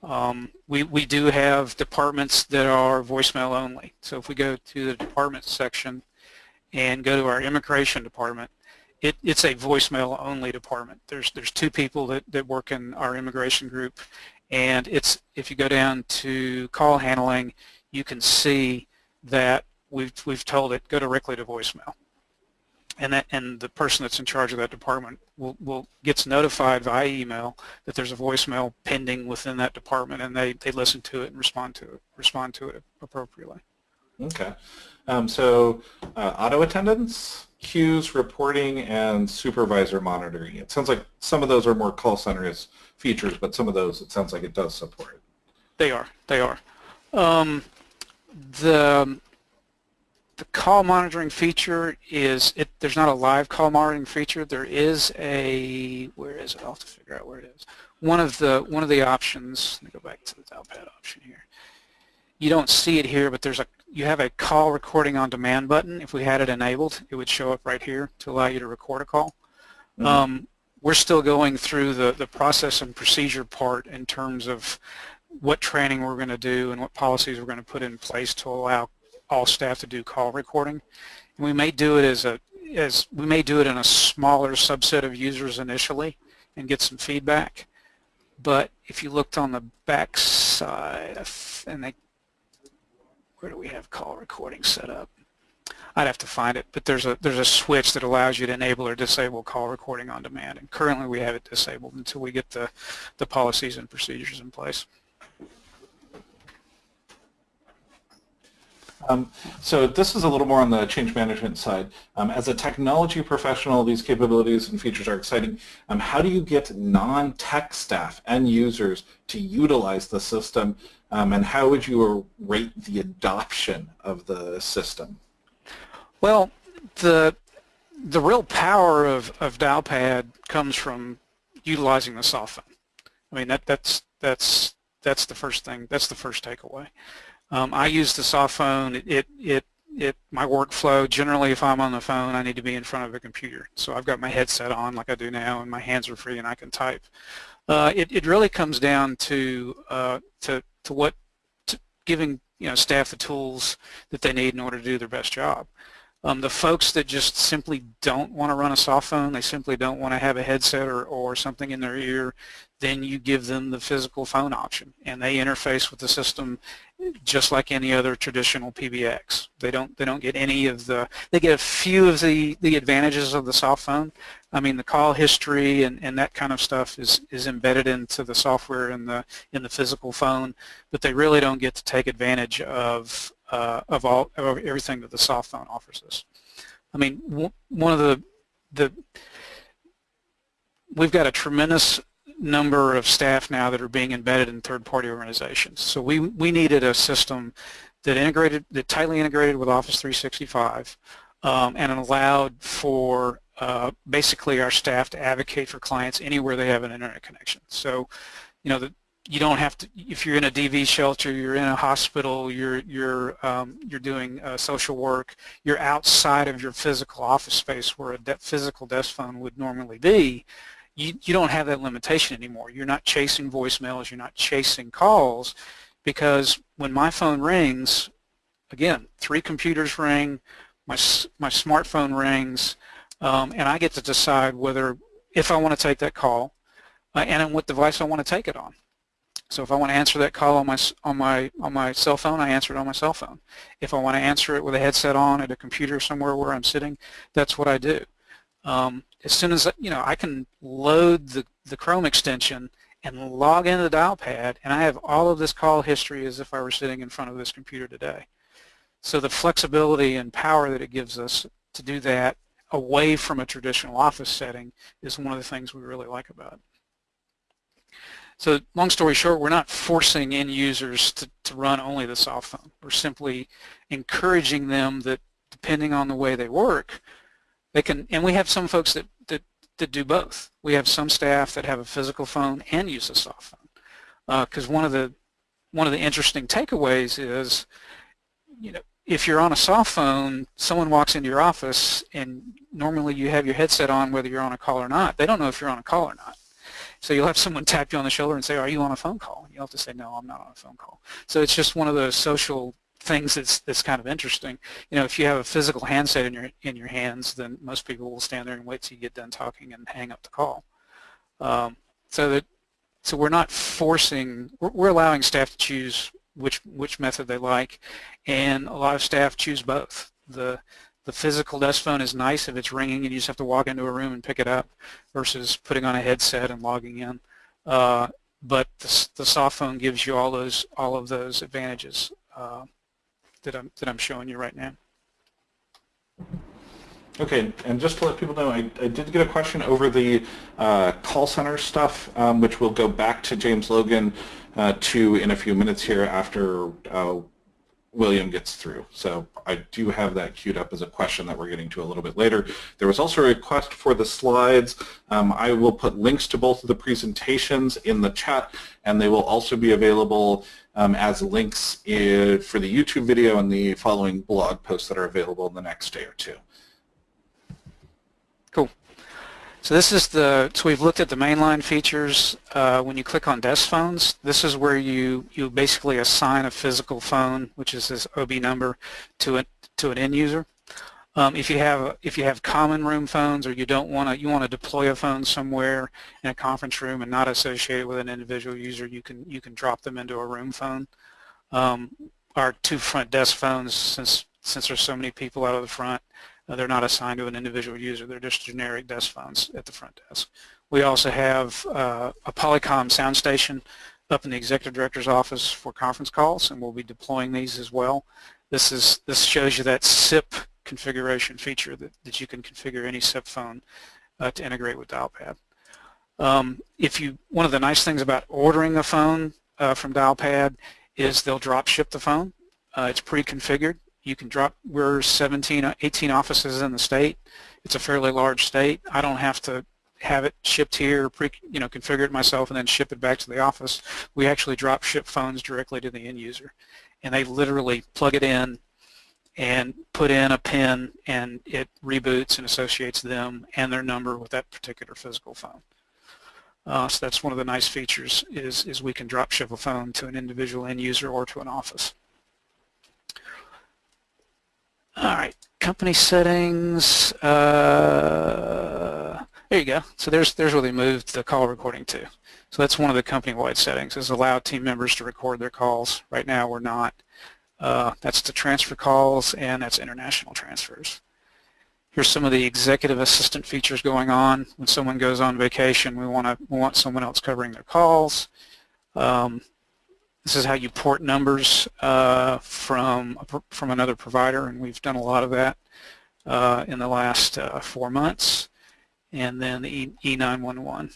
Um, we, we do have departments that are voicemail only. So if we go to the department section and go to our immigration department, it, it's a voicemail only department. There's there's two people that, that work in our immigration group and it's if you go down to call handling you can see that we've we've told it go directly to voicemail and that and the person that's in charge of that department will, will gets notified via email that there's a voicemail pending within that department and they, they listen to it and respond to it respond to it appropriately. Okay. Um, so uh, auto attendance, queues, reporting, and supervisor monitoring. It sounds like some of those are more call centers features, but some of those it sounds like it does support. They are. They are. Um, the the call monitoring feature is it there's not a live call monitoring feature there is a where is it I'll have to figure out where it is one of the one of the options let me go back to the dialpad option here you don't see it here but there's a you have a call recording on demand button if we had it enabled it would show up right here to allow you to record a call mm -hmm. um, we're still going through the, the process and procedure part in terms of what training we're going to do and what policies we're going to put in place to allow all staff to do call recording. And we may do it as a as we may do it in a smaller subset of users initially and get some feedback. But if you looked on the back side, and they, where do we have call recording set up? I'd have to find it, but there's a there's a switch that allows you to enable or disable call recording on demand. And currently we have it disabled until we get the the policies and procedures in place. Um, so this is a little more on the change management side. Um, as a technology professional, these capabilities and features are exciting. Um, how do you get non-tech staff and users to utilize the system, um, and how would you rate the adoption of the system? Well, the the real power of, of Dialpad comes from utilizing the soft phone. I mean that that's that's that's the first thing. That's the first takeaway. Um, I use the soft phone. It, it, it, it, my workflow, generally if I'm on the phone, I need to be in front of a computer. So I've got my headset on like I do now and my hands are free and I can type. Uh, it, it really comes down to, uh, to, to what, to giving you know, staff the tools that they need in order to do their best job. Um, the folks that just simply don't want to run a soft phone, they simply don't want to have a headset or, or something in their ear, then you give them the physical phone option and they interface with the system just like any other traditional PBX. They don't they don't get any of the they get a few of the the advantages of the soft phone. I mean the call history and, and that kind of stuff is is embedded into the software in the in the physical phone, but they really don't get to take advantage of uh, of all of everything that the soft phone offers us. I mean one of the the we've got a tremendous number of staff now that are being embedded in third-party organizations. So we, we needed a system that integrated, that tightly integrated with Office 365 um, and allowed for uh, basically our staff to advocate for clients anywhere they have an internet connection. So, you know, the, you don't have to, if you're in a DV shelter, you're in a hospital, you're, you're, um, you're doing uh, social work, you're outside of your physical office space where a de physical desk phone would normally be, you, you don't have that limitation anymore. You're not chasing voicemails, you're not chasing calls because when my phone rings, again, three computers ring, my, my smartphone rings, um, and I get to decide whether, if I want to take that call, uh, and what device I want to take it on. So if I want to answer that call on my on my on my cell phone, I answer it on my cell phone. If I want to answer it with a headset on at a computer somewhere where I'm sitting, that's what I do. Um, as soon as, you know, I can load the, the Chrome extension and log into the Dialpad and I have all of this call history as if I were sitting in front of this computer today. So the flexibility and power that it gives us to do that away from a traditional office setting is one of the things we really like about it. So long story short, we're not forcing end users to, to run only the soft phone. We're simply encouraging them that depending on the way they work, they can, and we have some folks that, that, that do both. We have some staff that have a physical phone and use a soft phone. Because uh, one of the one of the interesting takeaways is, you know, if you're on a soft phone, someone walks into your office and normally you have your headset on whether you're on a call or not. They don't know if you're on a call or not. So you'll have someone tap you on the shoulder and say, are you on a phone call? You'll have to say, no, I'm not on a phone call. So it's just one of those social things that's that's kind of interesting. You know, if you have a physical handset in your in your hands, then most people will stand there and wait till you get done talking and hang up the call. Um, so that so we're not forcing. We're, we're allowing staff to choose which which method they like, and a lot of staff choose both. The the physical desk phone is nice if it's ringing and you just have to walk into a room and pick it up versus putting on a headset and logging in. Uh, but the, the soft phone gives you all those all of those advantages. Uh, that I'm, that I'm showing you right now. Okay, and just to let people know, I, I did get a question over the uh, call center stuff, um, which we'll go back to James Logan uh, to in a few minutes here after uh, William gets through. So I do have that queued up as a question that we're getting to a little bit later. There was also a request for the slides. Um, I will put links to both of the presentations in the chat, and they will also be available um, as links in, for the YouTube video and the following blog posts that are available in the next day or two. So this is the, so we've looked at the mainline features. Uh, when you click on desk phones, this is where you, you basically assign a physical phone, which is this OB number, to, a, to an end user. Um, if you have if you have common room phones or you don't want to you want to deploy a phone somewhere in a conference room and not associated with an individual user, you can you can drop them into a room phone. Um, our two front desk phones, since since there's so many people out of the front, uh, they're not assigned to an individual user. They're just generic desk phones at the front desk. We also have uh, a Polycom SoundStation up in the executive director's office for conference calls, and we'll be deploying these as well. This is this shows you that SIP configuration feature that, that you can configure any SIP phone uh, to integrate with Dialpad. Um, if you, one of the nice things about ordering a phone uh, from Dialpad is they'll drop ship the phone. Uh, it's pre-configured. You can drop, we're 17, 18 offices in the state. It's a fairly large state. I don't have to have it shipped here, pre, you know, configure it myself and then ship it back to the office. We actually drop ship phones directly to the end user. And they literally plug it in, and put in a pin and it reboots and associates them and their number with that particular physical phone. Uh, so that's one of the nice features is, is we can drop ship a phone to an individual end user or to an office. All right, company settings. Uh, there you go. So there's there's where they moved the call recording to. So that's one of the company-wide settings is allow team members to record their calls. Right now we're not. Uh, that's the transfer calls and that's international transfers. Here's some of the executive assistant features going on. When someone goes on vacation, we want to we want someone else covering their calls. Um, this is how you port numbers uh, from from another provider, and we've done a lot of that uh, in the last uh, four months. And then the e E911.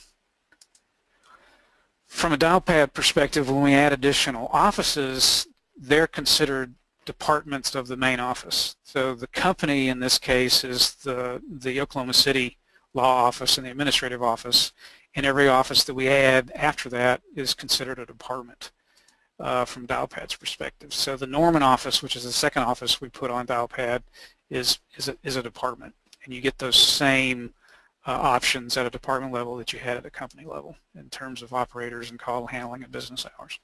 From a dialpad perspective, when we add additional offices, they're considered departments of the main office. So the company in this case is the, the Oklahoma City law office and the administrative office and every office that we add after that is considered a department uh, from Dialpad's perspective. So the Norman office, which is the second office we put on Dialpad, is, is, a, is a department and you get those same uh, options at a department level that you had at a company level in terms of operators and call handling and business hours.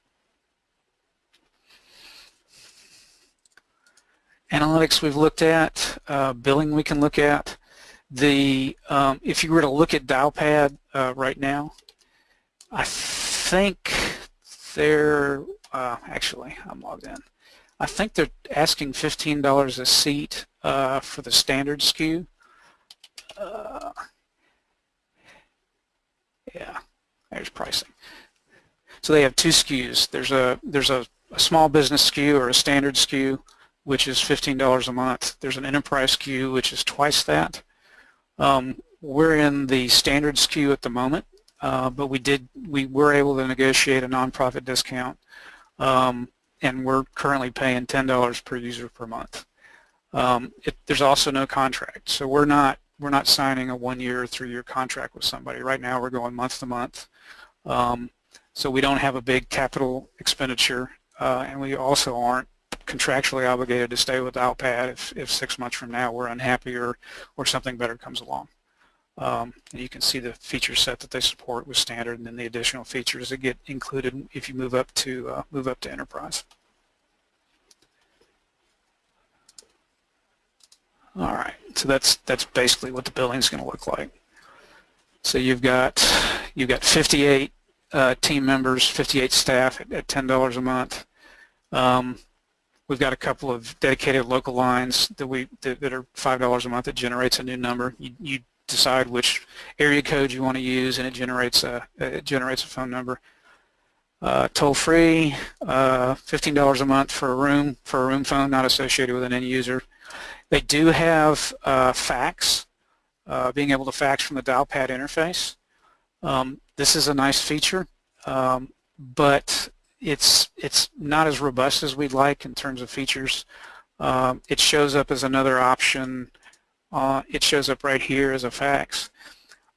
analytics we've looked at, uh, billing we can look at. The um, if you were to look at Dialpad uh, right now, I think they're uh, actually I'm logged in. I think they're asking $15 a seat uh, for the standard SKU. Uh, yeah, there's pricing. So they have two SKUs. There's a there's a, a small business SKU or a standard SKU which is $15 a month. There's an enterprise SKU, which is twice that. Um, we're in the standard SKU at the moment, uh, but we did we were able to negotiate a nonprofit discount, um, and we're currently paying $10 per user per month. Um, it, there's also no contract, so we're not we're not signing a one-year or three-year contract with somebody. Right now, we're going month to month, um, so we don't have a big capital expenditure, uh, and we also aren't contractually obligated to stay with Dialpad if, if six months from now we're unhappy or, or something better comes along. Um, and you can see the feature set that they support with standard and then the additional features that get included if you move up to uh, move up to enterprise. All right, so that's that's basically what the billing is going to look like. So you've got you've got 58 uh, team members, 58 staff at, at $10 a month. Um, We've got a couple of dedicated local lines that we that, that are five dollars a month that generates a new number. You, you decide which area code you want to use, and it generates a it generates a phone number. Uh, toll free, uh, fifteen dollars a month for a room for a room phone, not associated with an end user. They do have uh, fax, uh, being able to fax from the dialpad interface. Um, this is a nice feature, um, but it's it's not as robust as we'd like in terms of features. Um, it shows up as another option. Uh, it shows up right here as a fax.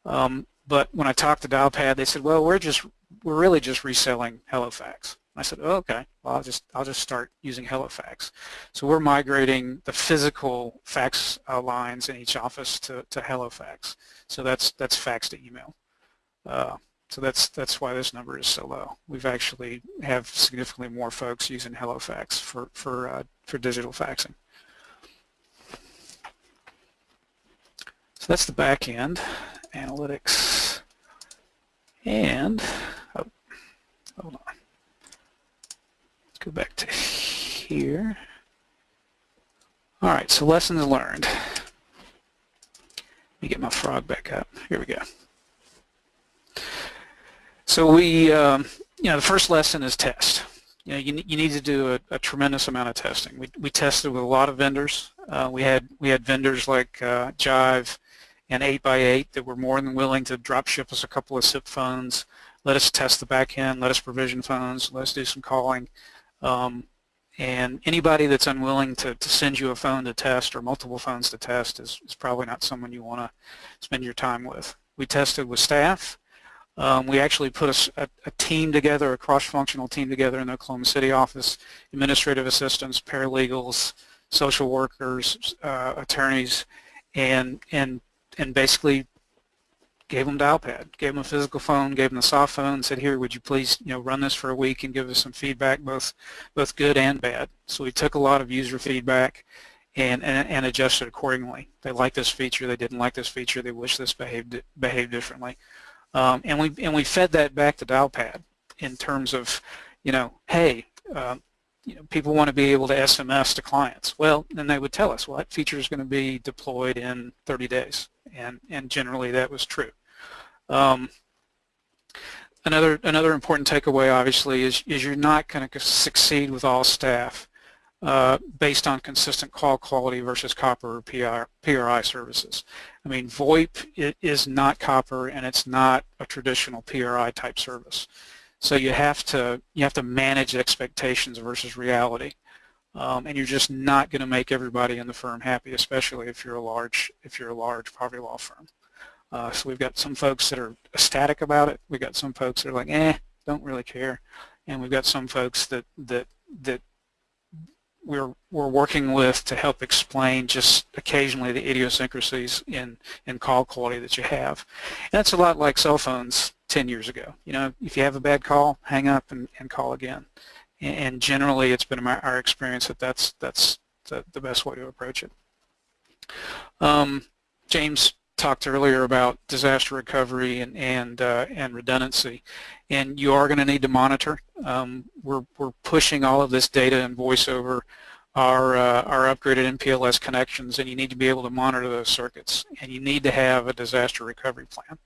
Um, but when I talked to Dialpad, they said, "Well, we're just we're really just reselling HelloFax." I said, oh, okay, well, I'll just, I'll just start using HelloFax. So we're migrating the physical fax uh, lines in each office to, to HelloFax. So that's, that's fax to email. Uh, so that's, that's why this number is so low. We've actually have significantly more folks using HelloFax for, for, uh, for digital faxing. So that's the back end, analytics, and, oh, hold on. Let's go back to here. All right, so lessons learned. Let me get my frog back up. Here we go. So we, um, you know, the first lesson is test. You know, you, you need to do a, a, tremendous amount of testing. We, we tested with a lot of vendors. Uh, we had we had vendors like uh, Jive and 8x8 that were more than willing to drop ship us a couple of SIP phones, let us test the back end, let us provision phones, let us do some calling. Um, and anybody that's unwilling to, to send you a phone to test or multiple phones to test is, is probably not someone you want to spend your time with. We tested with staff. Um, we actually put a, a, team together, a cross-functional team together in the Oklahoma City office, administrative assistants, paralegals, social workers, uh, attorneys, and, and, and basically gave them dialpad, gave them a physical phone, gave them a soft phone, said, here, would you please you know, run this for a week and give us some feedback, both, both good and bad. So we took a lot of user feedback and, and, and adjusted accordingly. They liked this feature, they didn't like this feature, they wish this behaved, behaved differently. Um, and, we, and we fed that back to dialpad in terms of, you know, hey, uh, you know, people want to be able to SMS to clients. Well, then they would tell us, well, that feature is going to be deployed in 30 days. And, and generally that was true. Um, another another important takeaway, obviously, is, is you're not going to succeed with all staff uh, based on consistent call quality versus copper or PR, PRI services. I mean, VoIP is not copper and it's not a traditional PRI type service. So you have to you have to manage expectations versus reality. Um, and you're just not going to make everybody in the firm happy, especially if you're a large if you're a large poverty law firm. Uh, so we've got some folks that are ecstatic about it. We've got some folks that are like, eh, don't really care. And we've got some folks that, that, that we're, we're working with to help explain just occasionally the idiosyncrasies in, in call quality that you have. And that's a lot like cell phones 10 years ago. You know, if you have a bad call, hang up and, and call again. And generally, it's been my, our experience that that's, that's the, the best way to approach it. Um, James talked earlier about disaster recovery and and, uh, and redundancy, and you are going to need to monitor. Um, we're we're pushing all of this data and voice over our uh, our upgraded MPLS connections, and you need to be able to monitor those circuits, and you need to have a disaster recovery plan.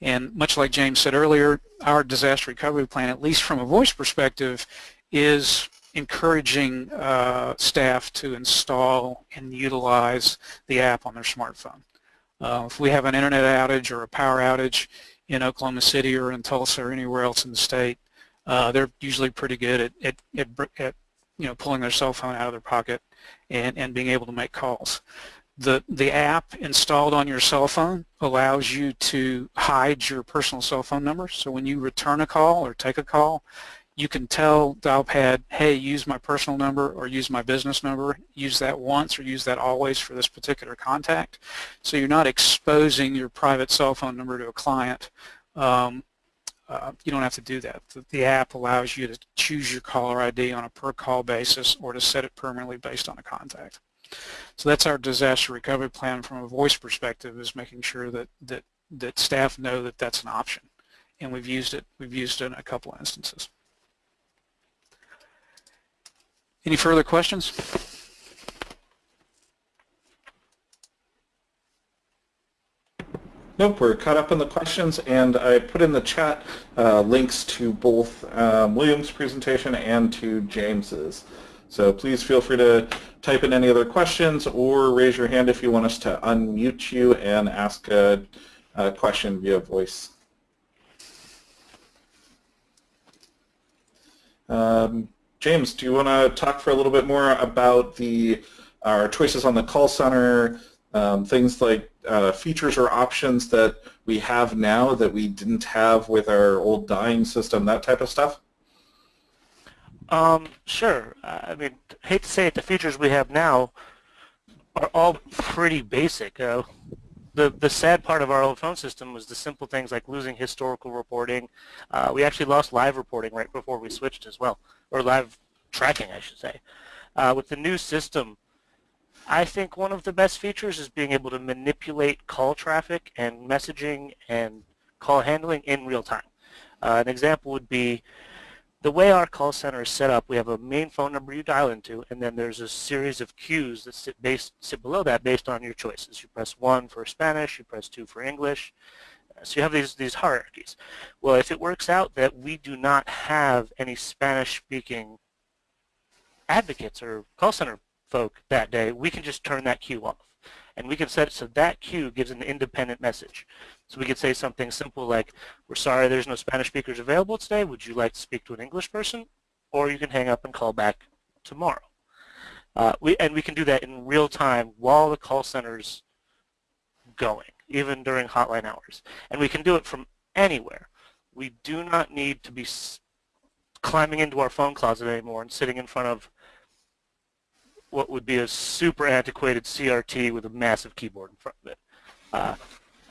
And much like James said earlier, our disaster recovery plan, at least from a voice perspective, is encouraging uh, staff to install and utilize the app on their smartphone. Uh, if we have an internet outage or a power outage in Oklahoma City or in Tulsa or anywhere else in the state, uh, they're usually pretty good at, at, at, at, you know pulling their cell phone out of their pocket and, and being able to make calls. The, the app installed on your cell phone allows you to hide your personal cell phone number. So when you return a call or take a call, you can tell Dialpad, hey, use my personal number or use my business number, use that once or use that always for this particular contact. So you're not exposing your private cell phone number to a client. Um, uh, you don't have to do that. The, the, app allows you to choose your caller ID on a per call basis or to set it permanently based on a contact. So that's our disaster recovery plan from a voice perspective is making sure that, that, that staff know that that's an option. And we've used it, we've used it in a couple of instances. Any further questions? Nope, we're caught up in the questions, and I put in the chat uh, links to both um, William's presentation and to James's. So please feel free to type in any other questions or raise your hand if you want us to unmute you and ask a, a question via voice. Um, James, do you want to talk for a little bit more about the our choices on the call center, um, things like uh, features or options that we have now that we didn't have with our old dying system, that type of stuff? Um, sure. I mean, hate to say it, the features we have now are all pretty basic. Uh, the the sad part of our old phone system was the simple things like losing historical reporting. Uh, we actually lost live reporting right before we switched as well, or live tracking, I should say. Uh, with the new system, I think one of the best features is being able to manipulate call traffic and messaging and call handling in real time. Uh, an example would be the way our call center is set up, we have a main phone number you dial into, and then there's a series of queues that sit, based, sit below that based on your choices. You press 1 for Spanish, you press 2 for English. Uh, So you have these, these hierarchies. Well, if it works out that we do not have any Spanish-speaking advocates or call center folk that day, we can just turn that queue off. And we can set it so that queue gives an independent message. So we could say something simple like, we're sorry there's no Spanish speakers available today. Would you like to speak to an English person? Or you can hang up and call back tomorrow. Uh, we, and we can do that in real time while the call center's going, even during hotline hours. And we can do it from anywhere. We do not need to be climbing into our phone closet anymore and sitting in front of what would be a super antiquated CRT with a massive keyboard in front of it. Uh,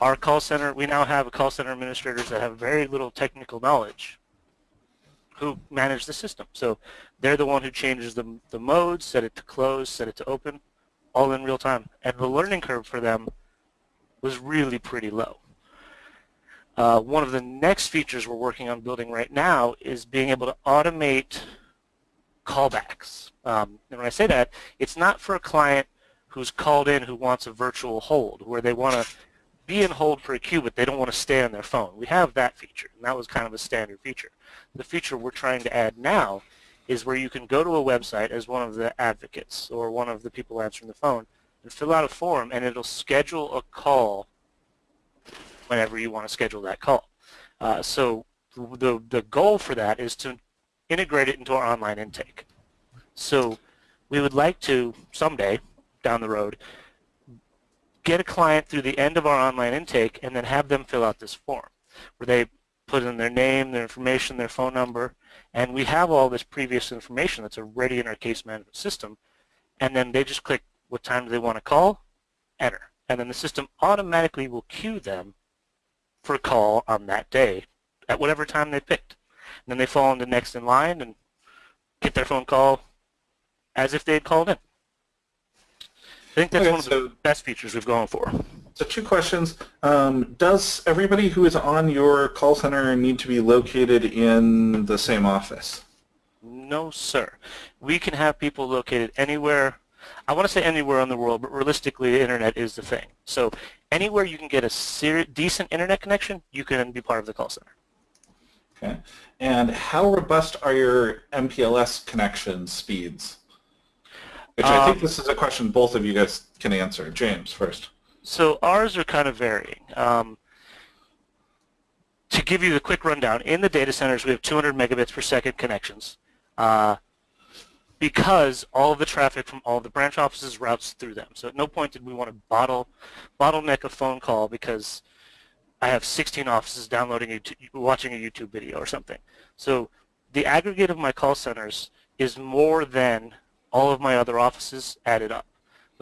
our call center, we now have call center administrators that have very little technical knowledge who manage the system. So they're the one who changes the, the modes, set it to close, set it to open, all in real time. And the learning curve for them was really pretty low. Uh, one of the next features we're working on building right now is being able to automate callbacks. Um, and when I say that, it's not for a client who's called in who wants a virtual hold, where they want to be in hold for a queue, but they don't want to stay on their phone. We have that feature, and that was kind of a standard feature. The feature we're trying to add now is where you can go to a website as one of the advocates or one of the people answering the phone and fill out a form, and it'll schedule a call whenever you want to schedule that call. Uh, so the, the goal for that is to integrate it into our online intake. So we would like to, someday, down the road, get a client through the end of our online intake and then have them fill out this form where they put in their name, their information, their phone number, and we have all this previous information that's already in our case management system, and then they just click what time do they want to call, enter, and then the system automatically will queue them for a call on that day at whatever time they picked. And then they fall into next in line and get their phone call as if they had called in. I think that's Okay, one of so- the best features we've gone for. So two questions. Um, does everybody who is on your call center need to be located in the same office? No, sir. We can have people located anywhere. I want to say anywhere in the world, but realistically, the internet is the thing. So anywhere you can get a ser- decent internet connection, you can be part of the call center. Okay. And how robust are your MPLS connection speeds? Which I think Um, this is a question both of you guys can answer. James first. So ours are kind of varying. Um, to give you the quick rundown, in the data centers we have 200 megabits per second connections uh, because all of the traffic from all of the branch offices routes through them. So at no point did we want to bottle, bottleneck a phone call because I have 16 offices downloading, YouTube, watching a YouTube video or something. So the aggregate of my call centers is more than all of my other offices added up.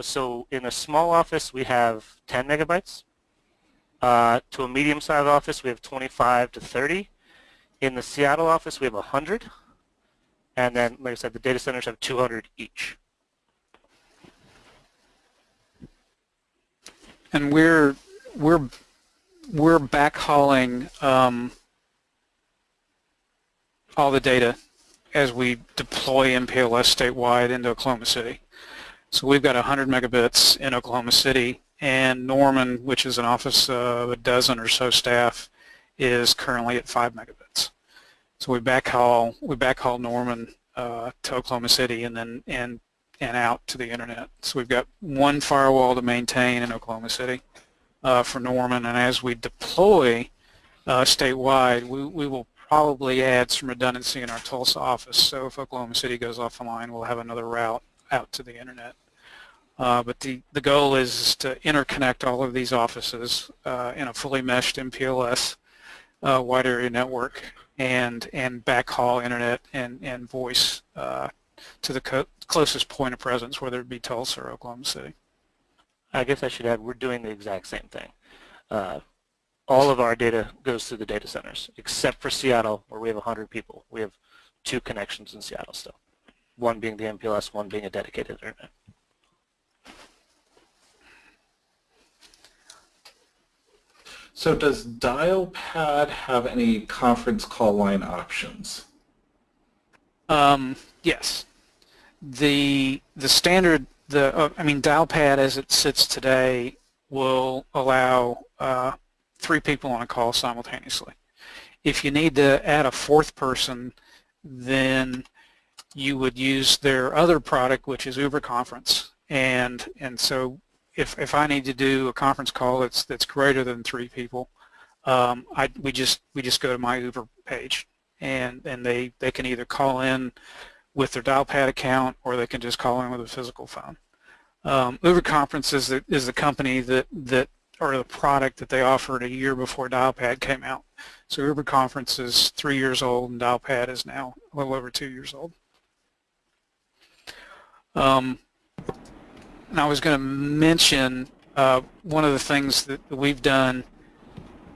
So in a small office, we have 10 megabytes. Uh, to a medium-sized office, we have 25 to 30. In the Seattle office, we have 100. And then, like I said, the data centers have 200 each. And we're we're we're backhauling um, all the data as we deploy MPLS statewide into Oklahoma City. So we've got 100 megabits in Oklahoma City, and Norman, which is an office of a dozen or so staff, is currently at 5 megabits. So we backhaul we backhaul Norman uh, to Oklahoma City and then and and out to the internet. So we've got one firewall to maintain in Oklahoma City uh, for Norman, and as we deploy uh, statewide, we, we will probably add some redundancy in our Tulsa office. So if Oklahoma City goes offline, we'll have another route out to the internet. Uh, but the, the goal is to interconnect all of these offices uh, in a fully meshed MPLS uh, wide area network and and backhaul internet and and voice uh, to the closest point of presence, whether it be Tulsa or Oklahoma City. I guess I should add we're doing the exact same thing. All of our data goes through the data centers, except for Seattle, where we have 100 people. We have two connections in Seattle still, one being the MPLS, one being a dedicated internet. So does Dialpad have any conference call line options? Um, yes. The the standard the uh, I mean Dialpad as it sits today will allow uh, three people on a call simultaneously. If you need to add a fourth person, then you would use their other product, which is Uber Conference, and and so if if I need to do a conference call that's that's greater than three people, um, I we just we just go to my Uber page, and and they they can either call in with their Dialpad account or they can just call in with a physical phone. Um, Uber Conference is the is the company that that or the product that they offered a year before Dialpad came out. So Uber Conference is three years old and Dialpad is now a little over two years old. Um, and I was going to mention uh, one of the things that we've done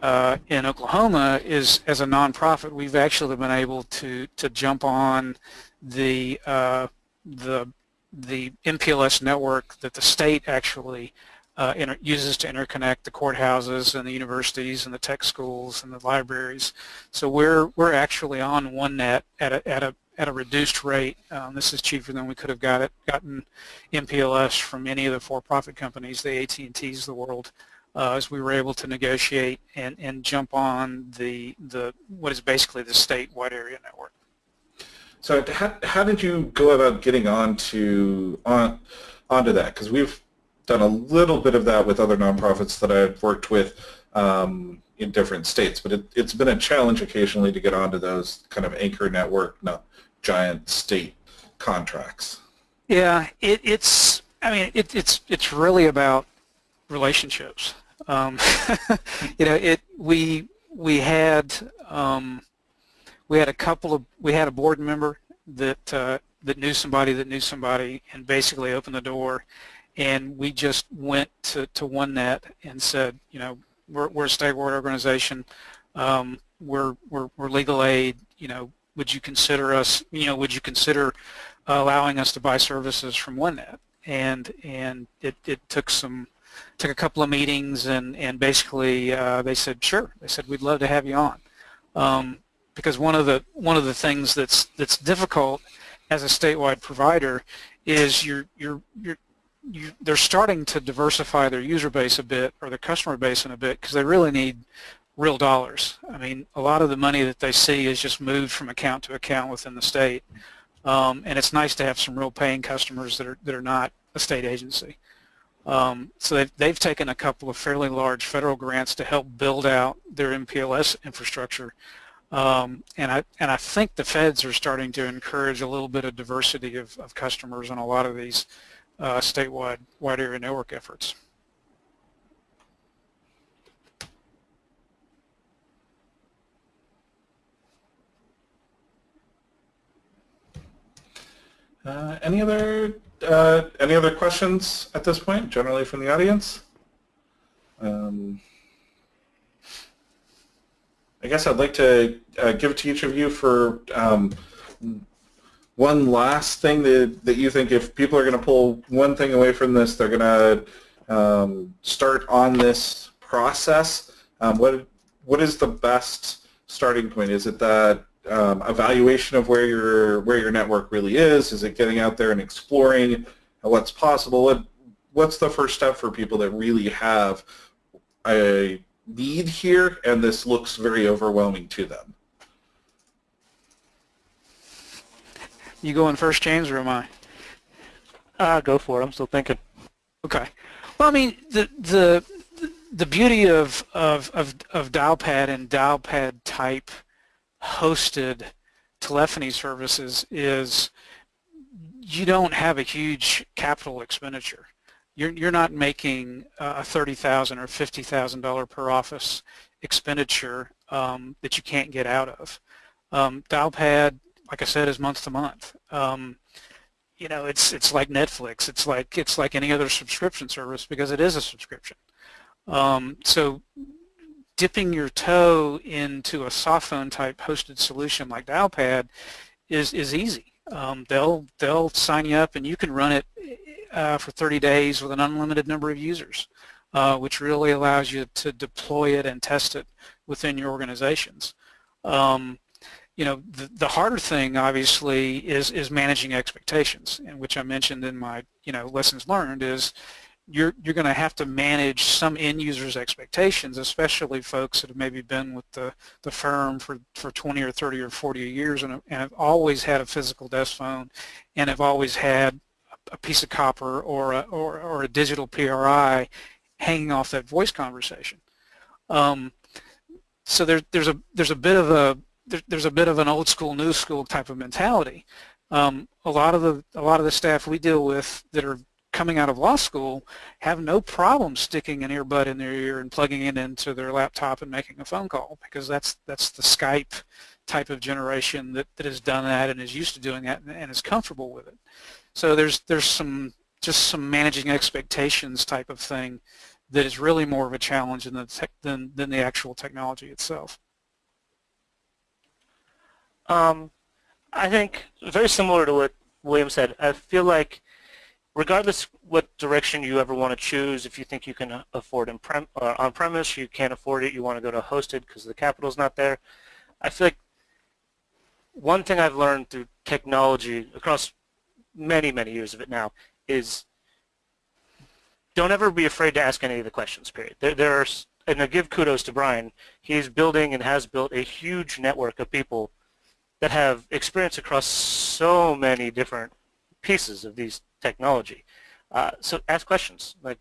uh, in Oklahoma is as a nonprofit we've actually been able to to jump on the uh, the the MPLS network that the state actually uh, uses to interconnect the courthouses and the universities and the tech schools and the libraries. So we're we're actually on OneNet at a at a at a reduced rate. Um, this is cheaper than we could have got it, gotten MPLS from any of the for-profit companies, the AT&Ts of the world, uh, as we were able to negotiate and, and jump on the, the what is basically the state wide area network. So how, how did you go about getting onto on onto that? Because we've done a little bit of that with other nonprofits that I've worked with um, in different states, but it, has been a challenge occasionally to get onto those kind of anchor network, no, giant state contracts. Yeah, it, it's. I mean, it, it's it's really about relationships. Um, you know, it we we had um, we had a couple of we had a board member that uh, that knew somebody that knew somebody and basically opened the door and we just went to, to OneNet and said, you know, we're, we're a statewide organization, um, we're, we're, we're legal aid, you know, would you consider us, you know, would you consider allowing us to buy services from OneNet? And, and it, it took some, took a couple of meetings and, and basically uh, they said, sure, they said, we'd love to have you on. Um, because one of the, one of the things that's, that's difficult as a statewide provider is you're, you're, you're, you, they're starting to diversify their user base a bit or their customer base in a bit because they really need real dollars. I mean, a lot of the money that they see is just moved from account to account within the state, um, and it's nice to have some real paying customers that are that are not a state agency. Um, so they've, they've taken a couple of fairly large federal grants to help build out their MPLS infrastructure. Um, and I and I think the feds are starting to encourage a little bit of diversity of, of customers on a lot of these uh, statewide wide area network efforts. Uh, any other uh, any other questions at this point, generally from the audience? Um, I guess I'd like to uh, give it to each of you for um, one last thing that, that you think if people are going to pull one thing away from this, they're going to um, start on this process. Um, what what is the best starting point? Is it that um, evaluation of where your where your network really is? Is it getting out there and exploring what's possible? What, what's the first step for people that really have a need here and this looks very overwhelming to them? You going first, James, or am I? Uh, go for it. I'm still thinking. Okay. Well, I mean, the the the beauty of of of, of Dialpad and Dialpad type hosted telephony services is you don't have a huge capital expenditure. You're you're not making a thirty thousand or fifty thousand dollar per office expenditure um, that you can't get out of. Um, Dialpad, like I said, is month to month. Um, you know, it's it's like Netflix. It's like it's like any other subscription service because it is a subscription. Um, so dipping your toe into a soft phone type hosted solution like Dialpad is is easy. Um, they'll they'll sign you up and you can run it uh, for 30 days with an unlimited number of users, uh, which really allows you to deploy it and test it within your organizations. Um, you know, the, the harder thing obviously is is managing expectations, and which I mentioned in my you know lessons learned is you're you're going to have to manage some end users' expectations, especially folks that have maybe been with the the firm for for 20 or 30 or 40 years and, and have always had a physical desk phone, and have always had a piece of copper or a or, or a digital PRI hanging off that voice conversation. Um, so there's there's a there's a bit of a there, there's a bit of an old school new school type of mentality. Um, a lot of the a lot of the staff we deal with that are coming out of law school have no problem sticking an earbud in their ear and plugging it into their laptop and making a phone call because that's that's the Skype type of generation that, that has done that and is used to doing that and, and is comfortable with it. So there's there's some just some managing expectations type of thing that is really more of a challenge than the, tech, than, than the actual technology itself. Um, I think very similar to what William said. I feel like regardless what direction you ever want to choose, if you think you can afford uh, on-premise, you can't afford it, you want to go to hosted because the capital's not there. I feel like one thing I've learned through technology across many, many years of it now is don't ever be afraid to ask any of the questions, period. There, there are, and I give kudos to Brian, he's building and has built a huge network of people that have experience across so many different pieces of these technology. Uh, so ask questions. Like,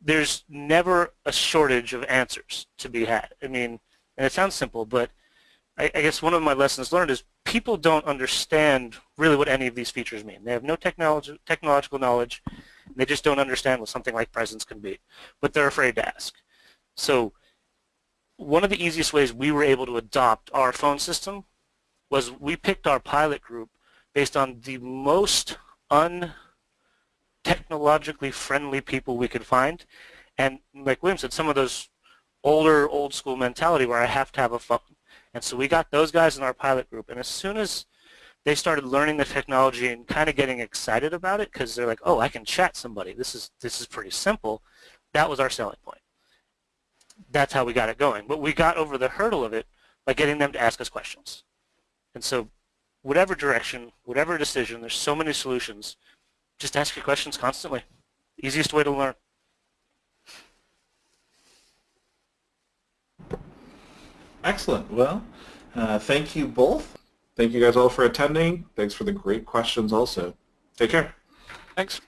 there's never a shortage of answers to be had. I mean, and it sounds simple, but I, I guess one of my lessons learned is people don't understand really what any of these features mean. They have no technology, technological knowledge. They just don't understand what something like presence can be, but they're afraid to ask. So one of the easiest ways we were able to adopt our phone system was we picked our pilot group based on the most untechnologically friendly people we could find. And like William said, some of those older, old school mentality where I have to have a phone. And so we got those guys in our pilot group. And as soon as they started learning the technology and kind of getting excited about it because they're like, oh, I can chat somebody. This is, this is pretty simple. That was our selling point. That's how we got it going. But we got over the hurdle of it by getting them to ask us questions. And so whatever direction, whatever decision, there's so many solutions. Just ask your questions constantly. Easiest way to learn. Excellent. Well, uh, thank you both. Thank you guys all for attending. Thanks for the great questions also. Take care. Thanks.